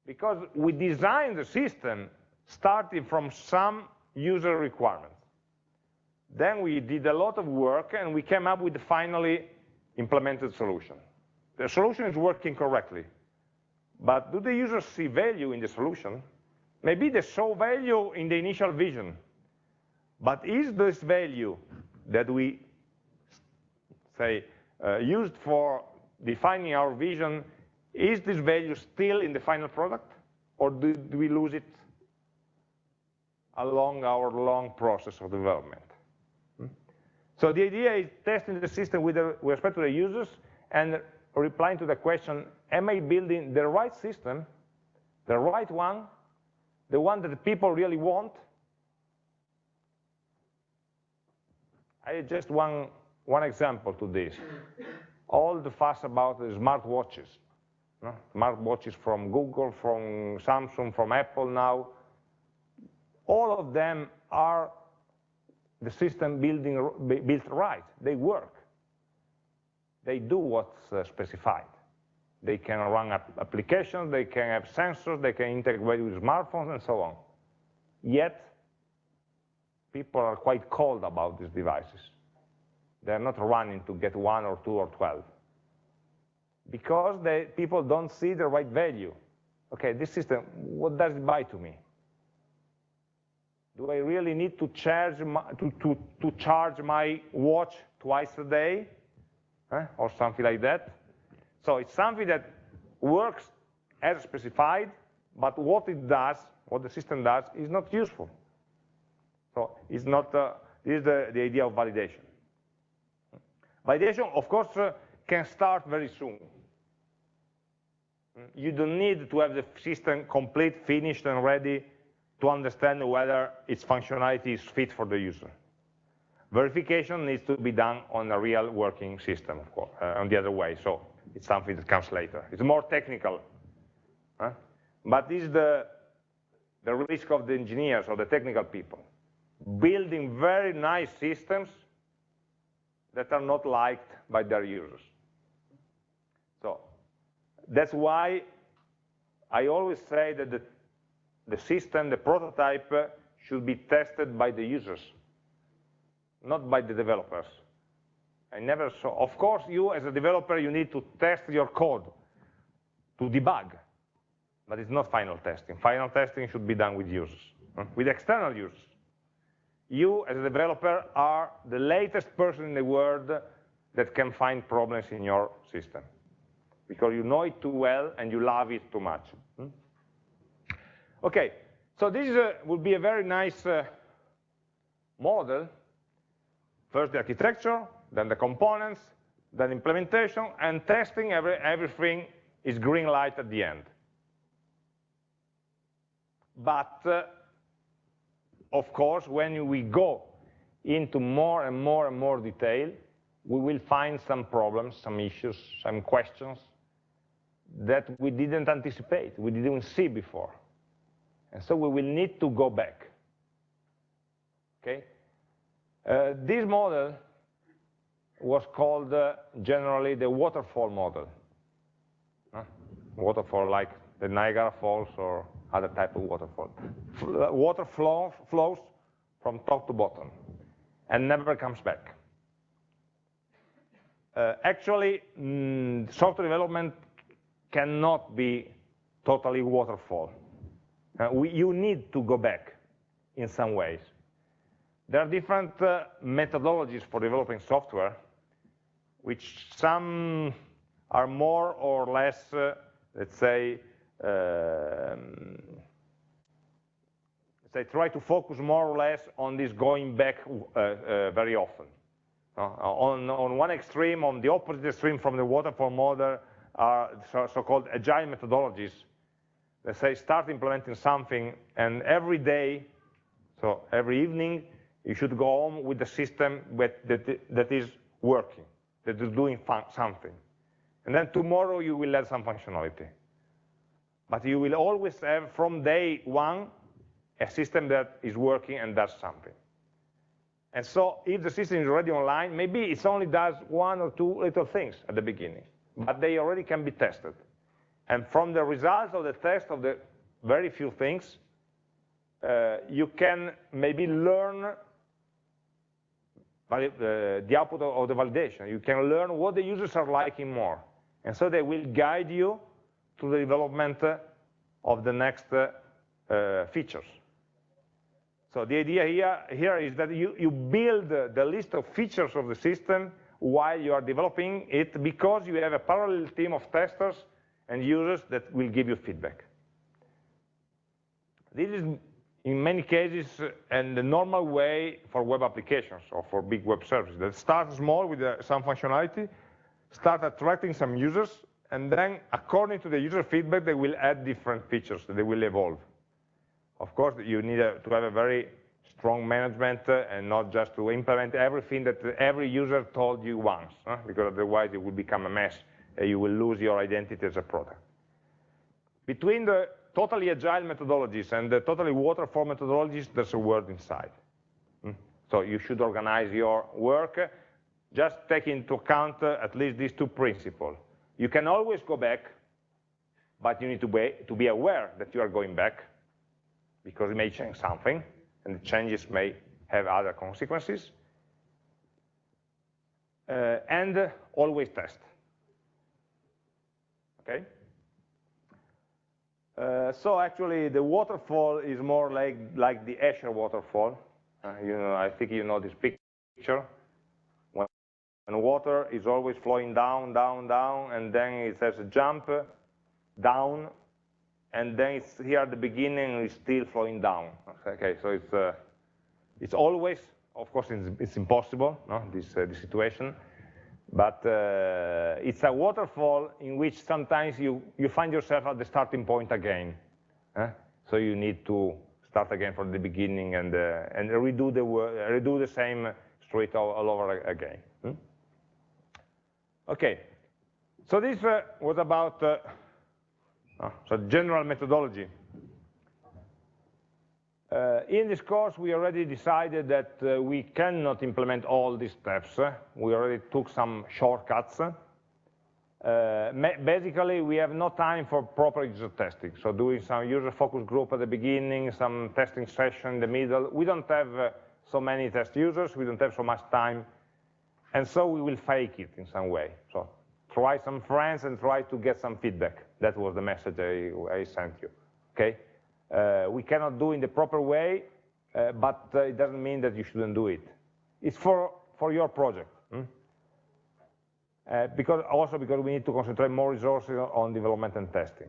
because we designed the system starting from some user requirements. Then we did a lot of work and we came up with the finally implemented solution. The solution is working correctly, but do the users see value in the solution? Maybe they saw value in the initial vision, but is this value that we say uh, used for defining our vision, is this value still in the final product, or do we lose it along our long process of development? Hmm? So the idea is testing the system with, the, with respect to the users and replying to the question, am I building the right system, the right one, the one that people really want. I just one, one example to this. All the fuss about the smartwatches. Smartwatches from Google, from Samsung, from Apple now. All of them are the system building built right. They work. They do what's uh, specified. They can run applications, they can have sensors, they can integrate with smartphones and so on. Yet, people are quite cold about these devices. They're not running to get one or two or 12. Because they, people don't see the right value. Okay, this system, what does it buy to me? Do I really need to charge my, to, to, to charge my watch twice a day? Or something like that? So it's something that works as specified, but what it does, what the system does, is not useful. So it's not, uh, this is the, the idea of validation. Validation, of course, uh, can start very soon. You don't need to have the system complete, finished, and ready to understand whether its functionality is fit for the user. Verification needs to be done on a real working system, of course, uh, on the other way. So it's something that comes later. It's more technical. Huh? But this is the, the risk of the engineers or the technical people. Building very nice systems that are not liked by their users. So that's why I always say that the, the system, the prototype, uh, should be tested by the users, not by the developers. I never saw, of course, you as a developer, you need to test your code to debug, but it's not final testing. Final testing should be done with users, with external users. You, as a developer, are the latest person in the world that can find problems in your system, because you know it too well and you love it too much. Okay, so this uh, would be a very nice uh, model. First the architecture, then the components, then implementation, and testing, every, everything is green light at the end. But, uh, of course, when we go into more and more and more detail, we will find some problems, some issues, some questions that we didn't anticipate, we didn't see before. And so we will need to go back. Okay? Uh, this model was called uh, generally the waterfall model. Uh, waterfall like the Niagara Falls or other type of waterfall. Uh, water flow, flows from top to bottom and never comes back. Uh, actually, mm, software development cannot be totally waterfall. Uh, we, you need to go back in some ways. There are different uh, methodologies for developing software, which some are more or less, uh, let's say, um, they try to focus more or less on this going back uh, uh, very often. Uh, on, on one extreme, on the opposite extreme from the waterfall model, are so-called so agile methodologies. They say start implementing something, and every day, so every evening, you should go home with the system that, that, that is working that is doing something. And then tomorrow you will add some functionality. But you will always have, from day one, a system that is working and does something. And so if the system is already online, maybe it only does one or two little things at the beginning, but they already can be tested. And from the results of the test of the very few things, uh, you can maybe learn the output of the validation. You can learn what the users are liking more. And so they will guide you to the development of the next uh, features. So the idea here, here is that you, you build the list of features of the system while you are developing it because you have a parallel team of testers and users that will give you feedback. This is in many cases, and the normal way for web applications or for big web services that start small with uh, some functionality, start attracting some users, and then according to the user feedback, they will add different features, they will evolve. of course, you need to have a very strong management uh, and not just to implement everything that every user told you once, because otherwise it will become a mess. You will lose your identity as a product. Between the totally agile methodologies and the totally waterfall methodologies, there's a word inside. Hmm? So you should organize your work, just take into account uh, at least these two principles. You can always go back, but you need to be, to be aware that you are going back, because it may change something, and the changes may have other consequences. Uh, and uh, always test. Okay? Uh, so actually, the waterfall is more like, like the Escher waterfall. Uh, you know, I think you know this picture. When, when water is always flowing down, down, down, and then it has a jump down, and then it's here at the beginning, it's still flowing down. Okay, so it's uh, it's always, of course, it's, it's impossible, no, this uh, this situation, but uh, it's a waterfall in which sometimes you you find yourself at the starting point again. So you need to start again from the beginning and uh, and redo the redo the same street all, all over again. Hmm? Okay, so this uh, was about uh, uh, so general methodology. Uh, in this course, we already decided that uh, we cannot implement all these steps. We already took some shortcuts. Uh, basically, we have no time for proper user testing. So doing some user focus group at the beginning, some testing session in the middle. We don't have so many test users. We don't have so much time. And so we will fake it in some way. So try some friends and try to get some feedback. That was the message I, I sent you, okay? Uh, we cannot do in the proper way, uh, but uh, it doesn't mean that you shouldn't do it. It's for, for your project. Hmm? Uh, because also because we need to concentrate more resources on development and testing.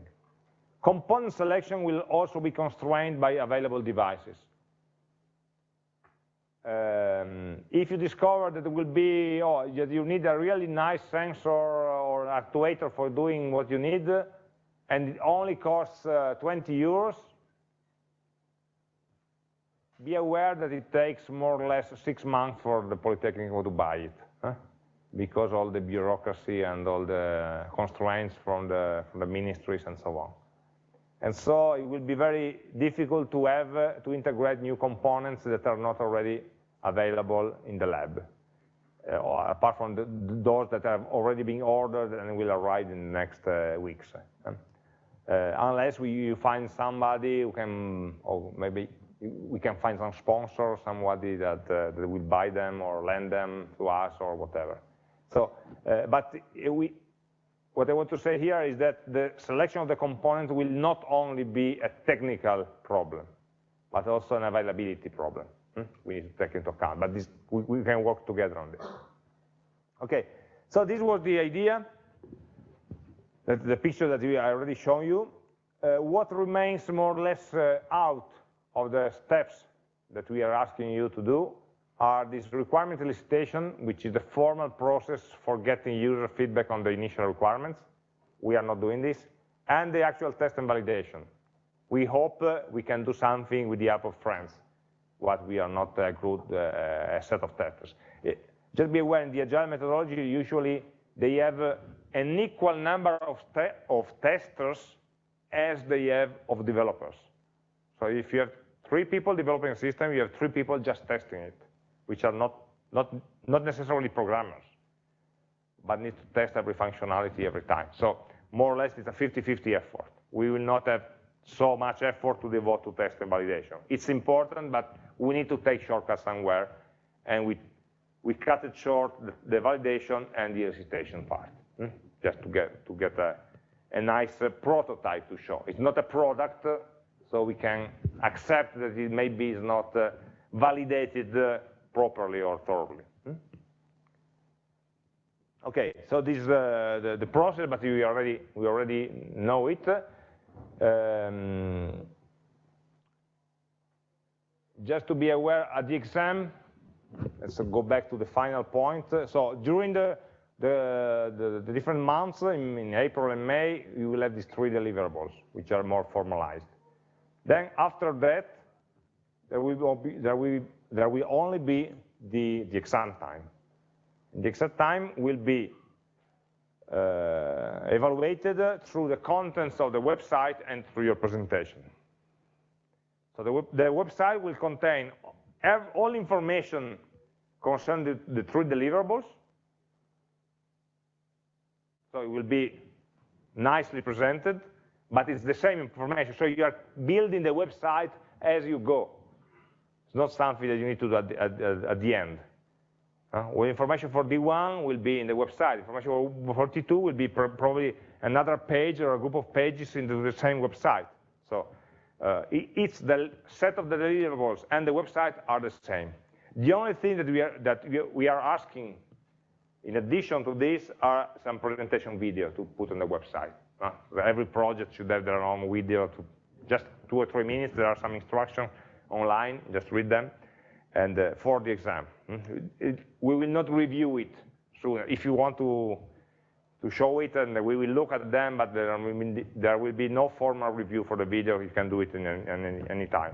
Component selection will also be constrained by available devices. Um, if you discover that it will be, oh, you need a really nice sensor or actuator for doing what you need, and it only costs uh, 20 euros, be aware that it takes more or less six months for the Polytechnic to buy it, huh? because all the bureaucracy and all the constraints from the, from the ministries and so on. And so it will be very difficult to have uh, to integrate new components that are not already available in the lab, uh, apart from the, those that have already been ordered and will arrive in the next uh, weeks. Uh, unless we find somebody who can, or maybe we can find some sponsor, somebody that, uh, that will buy them or lend them to us or whatever. So, uh, but we, what I want to say here is that the selection of the components will not only be a technical problem, but also an availability problem. Hmm? We need to take into account, but this, we, we, can work together on this. Okay, so this was the idea, that the picture that we already shown you. Uh, what remains more or less uh, out of the steps that we are asking you to do are this requirement elicitation, which is the formal process for getting user feedback on the initial requirements. We are not doing this. And the actual test and validation. We hope uh, we can do something with the help of friends what we are not a group, uh, a set of testers. It, uh, just be aware, in the agile methodology, usually they have uh, an equal number of, te of testers as they have of developers. So if you have three people developing a system, you have three people just testing it, which are not, not, not necessarily programmers, but need to test every functionality every time. So more or less, it's a 50-50 effort. We will not have so much effort to devote to test and validation. It's important, but we need to take shortcuts somewhere, and we, we cut it short, the, validation and the elicitation part, hmm? just to get, to get a, a nice uh, prototype to show. It's not a product, uh, so we can accept that it maybe is not uh, validated uh, properly or thoroughly. Hmm? Okay, so this is uh, the, the, process, but we already, we already know it. Um, just to be aware, at the exam, let's go back to the final point. So during the, the, the, the different months, in, in, April and May, you will have these three deliverables, which are more formalized. Then after that, there will, be, there will, there will only be the, the exam time. The exam time will be uh, evaluated through the contents of the website and through your presentation. So the, web, the website will contain all information concerning the, the three deliverables. So it will be nicely presented, but it's the same information. So you are building the website as you go. It's not something that you need to do at the, at, at the end. Uh, well, information for D1 will be in the website. Information for D2 will be pr probably another page or a group of pages into the same website. So uh, it's the set of the deliverables and the website are the same. The only thing that we are, that we are asking in addition to this are some presentation video to put on the website. Uh, every project should have their own video to just two or three minutes. There are some instructions online, just read them, and uh, for the exam. Hmm? It, we will not review it soon. If you want to to show it and we will look at them, but there, there will be no formal review for the video. You can do it in, in, in any time.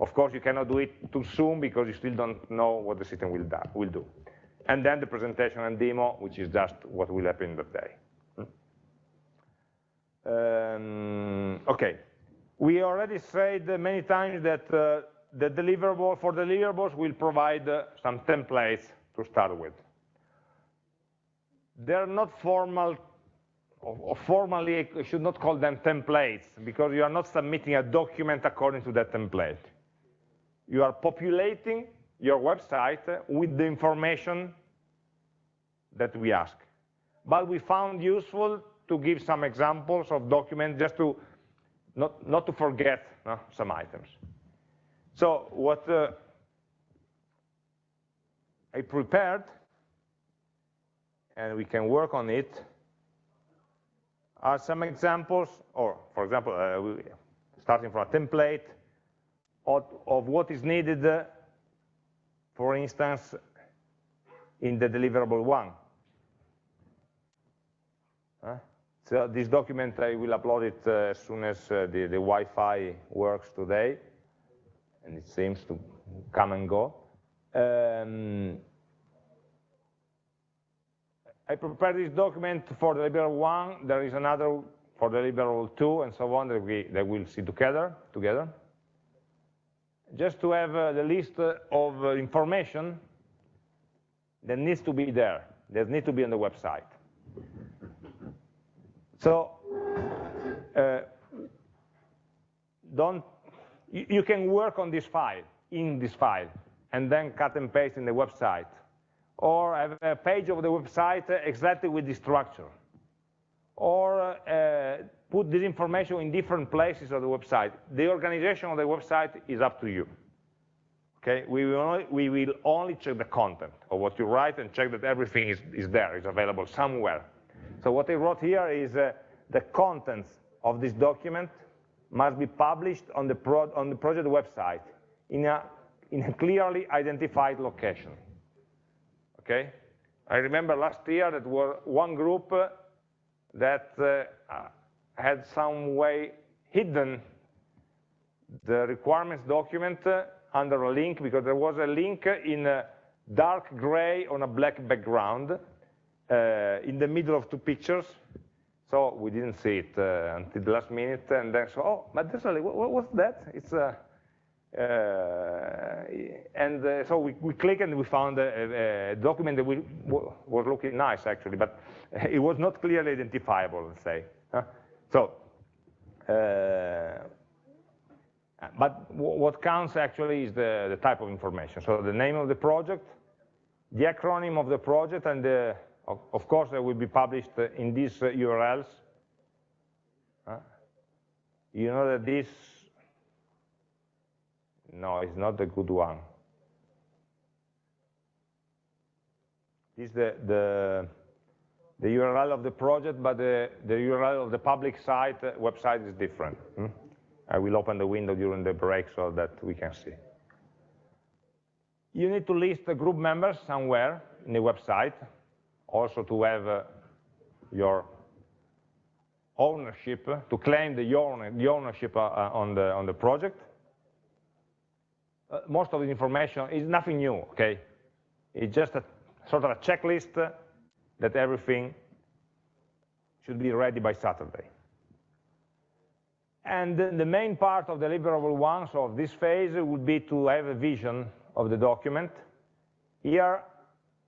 Of course, you cannot do it too soon because you still don't know what the system will. Will do. And then the presentation and demo, which is just what will happen that day. Um, okay, we already said many times that uh, the deliverable for deliverables will provide uh, some templates to start with they're not formal, or formally, I should not call them templates, because you are not submitting a document according to that template. You are populating your website with the information that we ask. But we found useful to give some examples of documents just to not, not to forget no, some items. So what uh, I prepared and we can work on it are some examples, or for example, uh, starting from a template of, of what is needed, uh, for instance, in the deliverable one. Uh, so this document, I will upload it uh, as soon as uh, the, the Wi-Fi works today, and it seems to come and go. Um, I prepared this document for the deliverable one, there is another for the deliverable two, and so on that we that we'll see together. together. Just to have uh, the list of uh, information that needs to be there, that needs to be on the website. So uh, don't you, you can work on this file, in this file, and then cut and paste in the website or have a page of the website exactly with this structure, or uh, put this information in different places of the website. The organization of the website is up to you. Okay, we will only, we will only check the content of what you write and check that everything is, is there, is available somewhere. So what I wrote here is uh, the contents of this document must be published on the, pro on the project website in a, in a clearly identified location okay? I remember last year that one group that uh, had some way hidden the requirements document uh, under a link because there was a link in dark gray on a black background uh, in the middle of two pictures. So we didn't see it uh, until the last minute, and then so, oh, but there's a, what, what's that? It's a uh, and uh, so we, we clicked and we found a, a document that we, was looking nice actually, but *laughs* it was not clearly identifiable, let's say. So, uh, but what counts actually is the, the type of information. So the name of the project, the acronym of the project, and the, of, of, course they will be published in these URLs. You know that this no, it's not a good one. This is the, the, the URL of the project, but the, the URL of the public site, uh, website is different. Hmm? I will open the window during the break so that we can see. You need to list the group members somewhere in the website, also to have uh, your ownership, to claim the, owner, the ownership uh, uh, on, the, on the project. Uh, most of the information is nothing new, okay? It's just a sort of a checklist that everything should be ready by Saturday. And the main part of the deliverable ones of this phase, would be to have a vision of the document. Here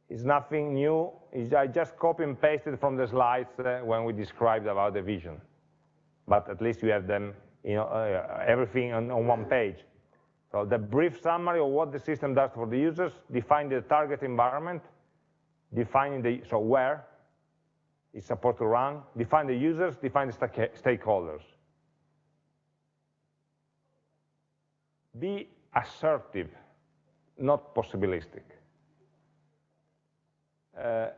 is nothing new. I just copy and pasted from the slides uh, when we described about the vision. But at least you have them, you know, uh, everything on, on one page. So the brief summary of what the system does for the users, define the target environment, defining the, so where it's supposed to run, define the users, define the stakeholders. Be assertive, not possibilistic. Uh,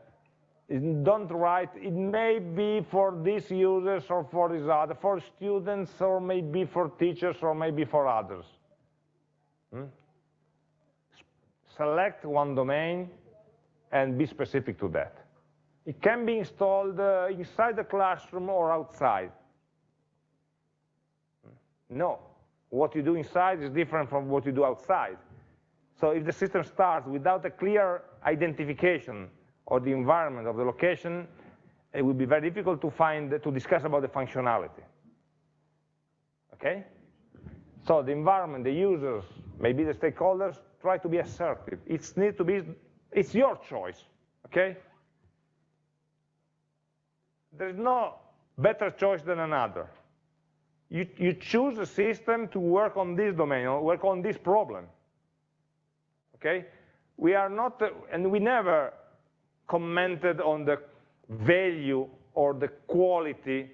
don't write, it may be for these users or for these other, for students or maybe for teachers or maybe for others. Hmm? Select one domain and be specific to that. It can be installed uh, inside the classroom or outside. Hmm? No, what you do inside is different from what you do outside. So if the system starts without a clear identification of the environment of the location, it will be very difficult to find, to discuss about the functionality. Okay? So the environment, the users, maybe the stakeholders, try to be assertive. It's need to be, it's your choice, okay? There's no better choice than another you, you choose a system to work on this domain, or work on this problem. Okay? We are not, and we never commented on the value or the quality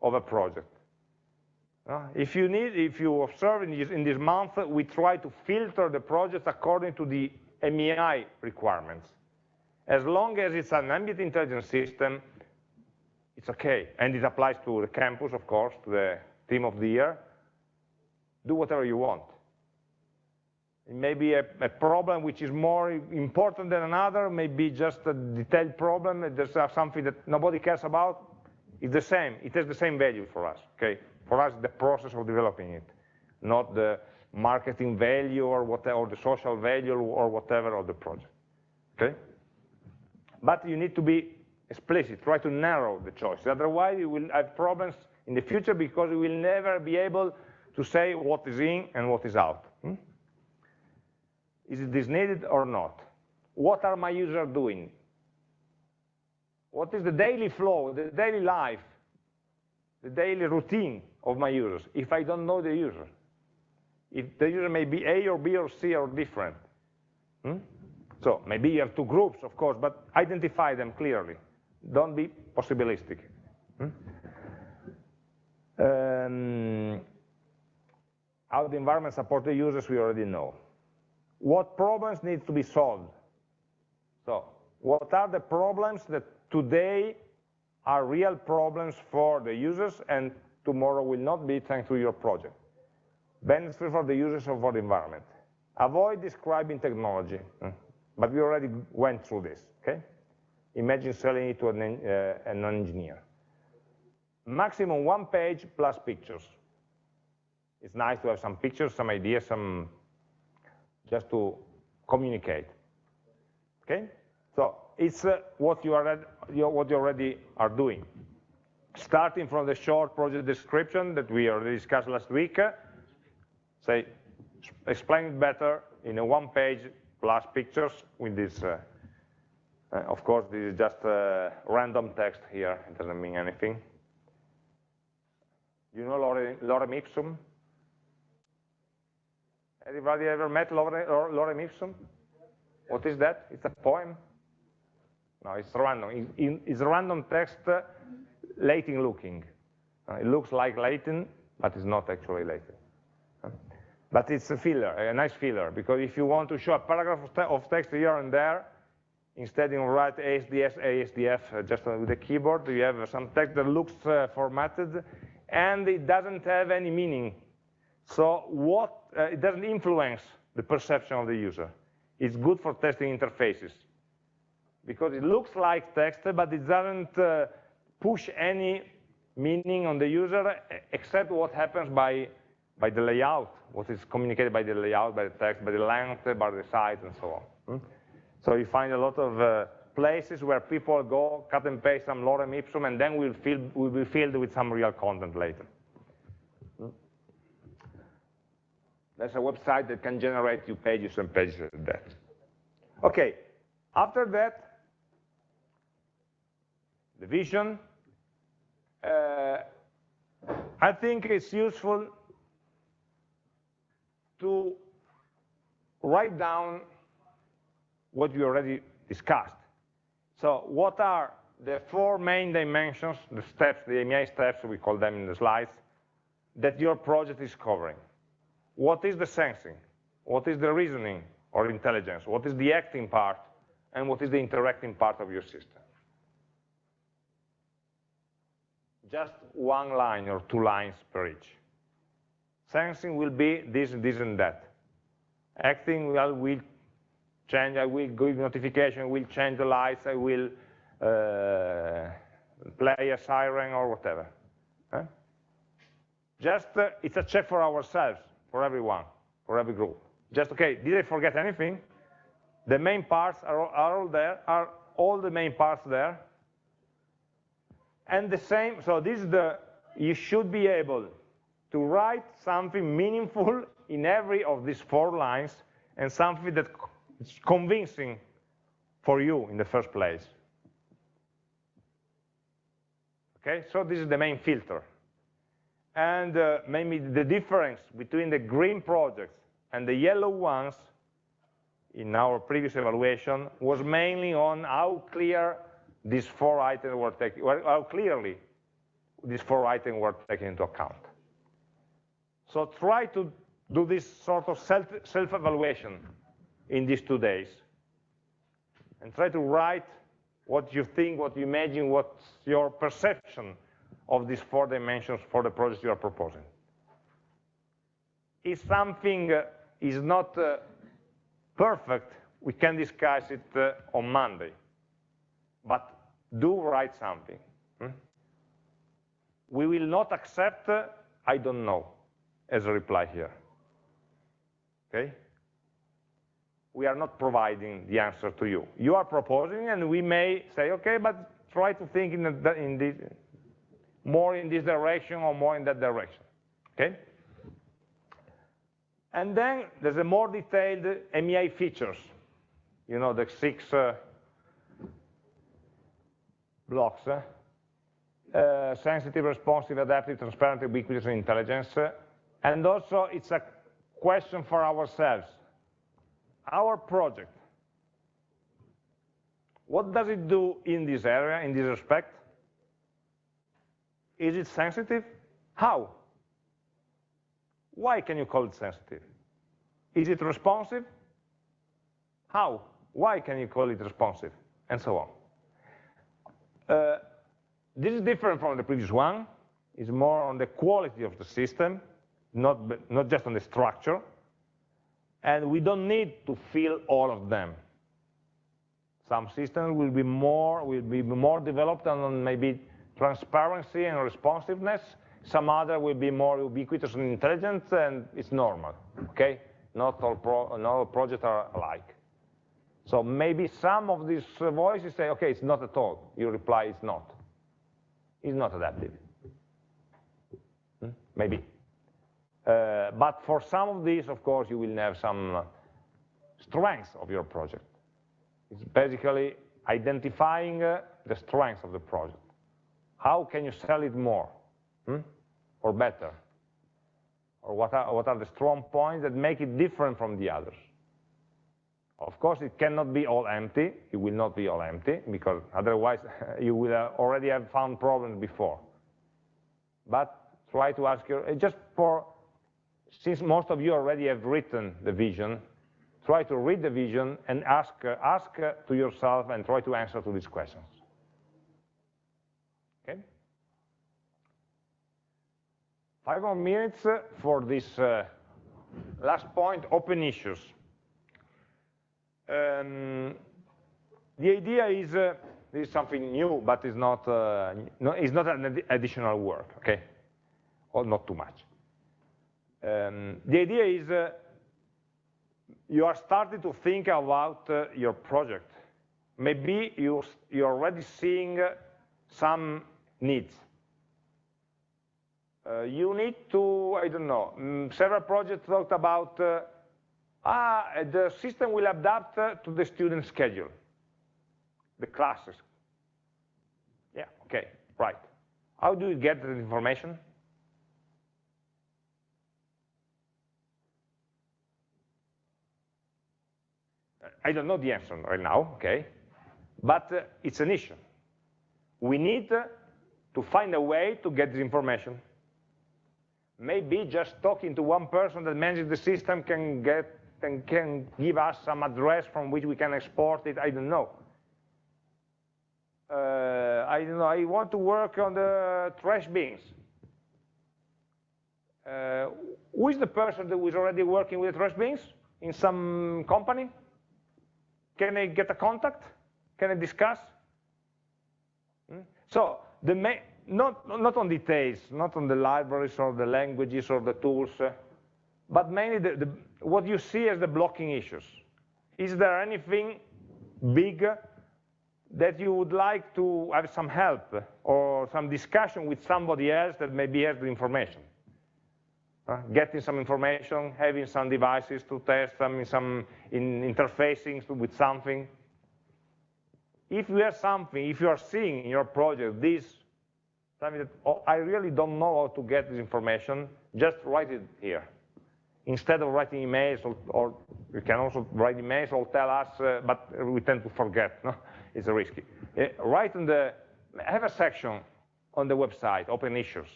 of a project. Uh, if you need, if you observe in this, in this month, we try to filter the projects according to the AmI requirements. As long as it's an ambient intelligence system, it's okay. And it applies to the campus, of course, to the team of the year, do whatever you want. It may be a, a, problem which is more important than another, maybe just a detailed problem, there's something that nobody cares about, it's the same, it has the same value for us, okay? For us, the process of developing it, not the marketing value or whatever, or the social value or whatever of the project, okay? But you need to be explicit, try to narrow the choice, otherwise you will have problems in the future because we will never be able to say what is in and what is out. Hmm? Is this needed or not? What are my users doing? What is the daily flow, the daily life, the daily routine of my users if I don't know the user? If the user may be A or B or C or different. Hmm? So maybe you have two groups, of course, but identify them clearly. Don't be possibilistic. Hmm? Um, how the environment supports the users, we already know. What problems need to be solved? So, what are the problems that today are real problems for the users and tomorrow will not be thanks to your project? Benefits for the users or for the environment. Avoid describing technology, hmm, but we already went through this, okay? Imagine selling it to an, uh, an engineer maximum one page plus pictures. It's nice to have some pictures, some ideas, some just to communicate. Okay? So it's uh, what you are what you already are doing. Starting from the short project description that we already discussed last week, uh, say explain it better in a one page plus pictures with this. Uh, uh of course, this is just uh, random text here. It doesn't mean anything. You know lorem, lorem ipsum? Anybody ever met lorem, ipsum? What is that? It's a poem? No, it's random. It's random text, uh, Latin looking. Uh, it looks like Latin, but it's not actually Latin. Uh, but it's a filler, a nice filler, because if you want to show a paragraph of, text here and there, instead you write ASDF uh, just with the keyboard, you have some text that looks formatted, and it doesn't have any meaning. So what, uh, it doesn't influence the perception of the user. It's good for testing interfaces because it looks like text, but it doesn't uh, push any meaning on the user, except what happens by, by the layout, what is communicated by the layout, by the text, by the length, by the size, and so on. Hmm? So you find a lot of uh, places where people go, cut and paste some lorem ipsum, and then we'll, we'll be filled with some real content later. Hmm? That's a website that can generate you pages and pages of that. Okay, after that, the vision. Uh, I think it's useful to write down what we already discussed. So what are the four main dimensions, the steps, the AMI steps, we call them in the slides, that your project is covering? What is the sensing? What is the reasoning or intelligence? What is the acting part? And what is the interacting part of your system? Just one line or two lines per each. Sensing will be this, this, and that. Acting will, will change, I will give notification, will change the lights, I will uh, play a siren or whatever. Huh? Just, uh, it's a check for ourselves, for everyone, for every group. Just, okay, did I forget anything? The main parts are, are all there, are all the main parts there. And the same, so this is the, you should be able to write something meaningful in every of these four lines and something that is convincing for you in the first place. Okay, so this is the main filter. And uh, maybe the difference between the green projects and the yellow ones in our previous evaluation was mainly on how clear these four items were taken, how clearly these four items were taken into account. So try to do this sort of self-evaluation in these two days. And try to write what you think, what you imagine, what's your perception of these four dimensions for the project you are proposing. If something uh, is not uh, perfect, we can discuss it uh, on Monday. But do write something. Hmm? We will not accept, I don't know, as a reply here. Okay? we are not providing the answer to you. You are proposing, and we may say, okay, but try to think in, the, in this, more in this direction or more in that direction, okay? And then there's a more detailed AmI features, you know, the six uh, blocks, uh, uh, sensitive, responsive, adaptive, transparent, ubiquitous, and intelligence. and also, it's a question for ourselves our project, what does it do in this area, in this respect? Is it sensitive? How? Why can you call it sensitive? Is it responsive? How? Why can you call it responsive? And so on. Uh, this is different from the previous one. It's more on the quality of the system, not, not just on the structure and we don't need to fill all of them. Some systems will be more will be more developed on maybe transparency and responsiveness. Some other will be more ubiquitous and intelligent, and it's normal. Okay, not all pro, not all projects are alike. So maybe some of these voices say, okay, it's not at all. You reply, it's not. It's not adaptive. Hmm? Maybe. Uh, but for some of these, of course, you will have some strengths of your project. It's basically identifying uh, the strengths of the project. How can you sell it more hmm? or better? Or what are, what are the strong points that make it different from the others? Of course, it cannot be all empty. It will not be all empty, because otherwise *laughs* you will already have found problems before. But try to ask your, just for since most of you already have written the vision, try to read the vision and ask, uh, ask uh, to yourself and try to answer to these questions. Okay? Five more minutes for this uh, last point, open issues. Um, the idea is uh, This is something new, but it's not, uh, no, it's not an ad additional work, okay? Or not too much. Um, the idea is uh, you are starting to think about uh, your project. Maybe you, you're already seeing uh, some needs. Uh, you need to, I don't know, um, several projects talked about, uh, ah, the system will adapt uh, to the student schedule, the classes. Yeah, okay, right. How do you get the information? I don't know the answer right now, okay? But uh, it's an issue. We need uh, to find a way to get this information. Maybe just talking to one person that manages the system can get and can give us some address from which we can export it, I don't know. Uh, I don't know, I want to work on the trash bins. Uh, who is the person that is already working with trash bins in some company? Can I get a contact? Can I discuss? Hmm? So the not, not on details, not on the libraries or the languages or the tools, uh, but mainly the, the, what you see as the blocking issues. Is there anything big that you would like to have some help or some discussion with somebody else that maybe has the information? Uh, getting some information, having some devices to test in some in interfacing with something. If you have something, if you are seeing in your project this, something that oh, I really don't know how to get this information, just write it here. Instead of writing emails, or, or you can also write emails or tell us, uh, but we tend to forget, no? *laughs* it's risky. Uh, write in the, have a section on the website, open issues,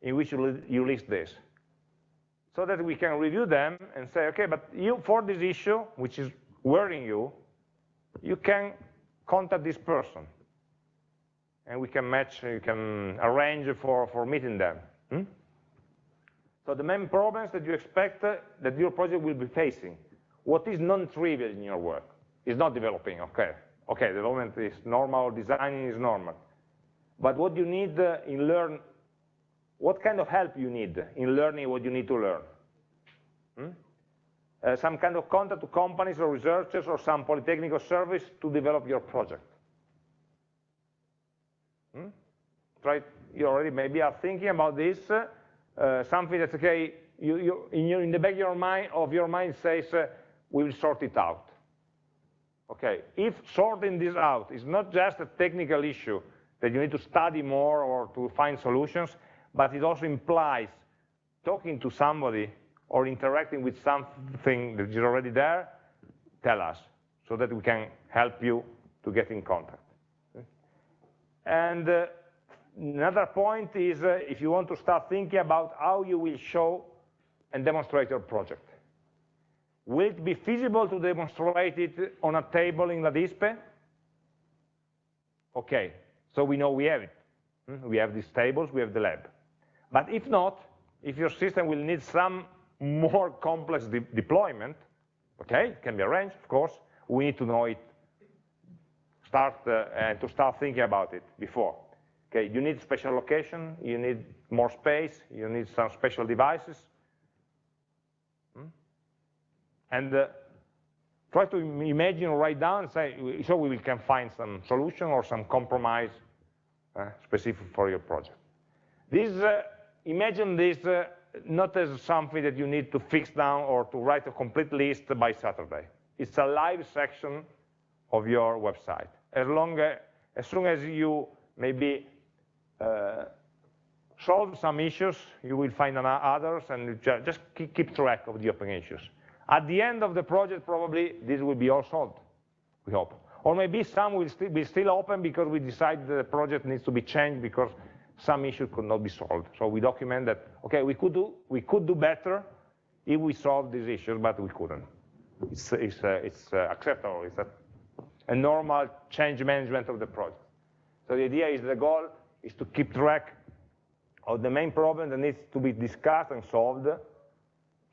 in which you, you list this so that we can review them and say, okay, but you, for this issue, which is worrying you, you can contact this person. And we can match, you can arrange for, for meeting them. Hmm? So the main problems that you expect uh, that your project will be facing, what is non-trivial in your work? Is not developing, okay. Okay, development is normal, designing is normal. But what you need uh, in learn what kind of help you need in learning what you need to learn. Hmm? Uh, some kind of contact to companies or researchers or some polytechnic or service to develop your project. Hmm? Try, you already maybe are thinking about this, uh, something that's okay, you, you, in, your, in, the back of your mind, of your mind says, uh, we will sort it out. Okay, if sorting this out is not just a technical issue that you need to study more or to find solutions, but it also implies talking to somebody or interacting with something that is already there, tell us, so that we can help you to get in contact. And uh, another point is uh, if you want to start thinking about how you will show and demonstrate your project. Will it be feasible to demonstrate it on a table in LADISPE? Okay, so we know we have it. Hmm? We have these tables, we have the lab. But if not, if your system will need some more complex de deployment, okay, it can be arranged, of course, we need to know it, start uh, and to start thinking about it before. Okay, you need special location, you need more space, you need some special devices. Hmm? And uh, try to imagine, write down, say, so we can find some solution or some compromise uh, specific for your project. This uh, imagine this uh, not as something that you need to fix down or to write a complete list by Saturday. It's a live section of your website. As, long as, as soon as you maybe uh, solve some issues, you will find others and just keep track of the open issues. At the end of the project, probably this will be all solved, we hope. Or maybe some will still be still open because we decide the project needs to be changed because some issue could not be solved. So we document that, okay, we could do, we could do better if we solved these issues, but we couldn't. It's, it's, uh, it's uh, acceptable. It's a, normal change management of the project. So the idea is the goal is to keep track of the main problem that needs to be discussed and solved.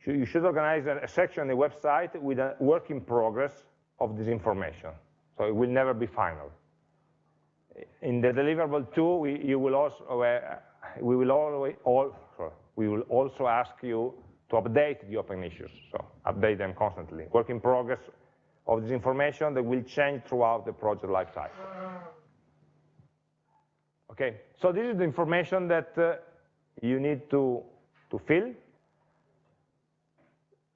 You should organize a section on the website with a work in progress of this information. So it will never be final. in the deliverable two, we, you will also, uh, we will always, all, we will also ask you to update the open issues, so update them constantly. Work in progress of this information that will change throughout the project lifecycle. Okay, so this is the information that uh, you need to, to fill.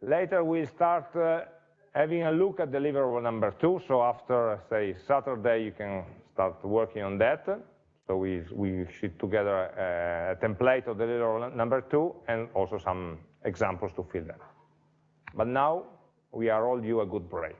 Later we'll start uh, having a look at deliverable number two, so after, say, Saturday, you can start working on that. So we, we shoot together a, a template of deliverable number two and also some examples to fill them. But now we are all due a good break.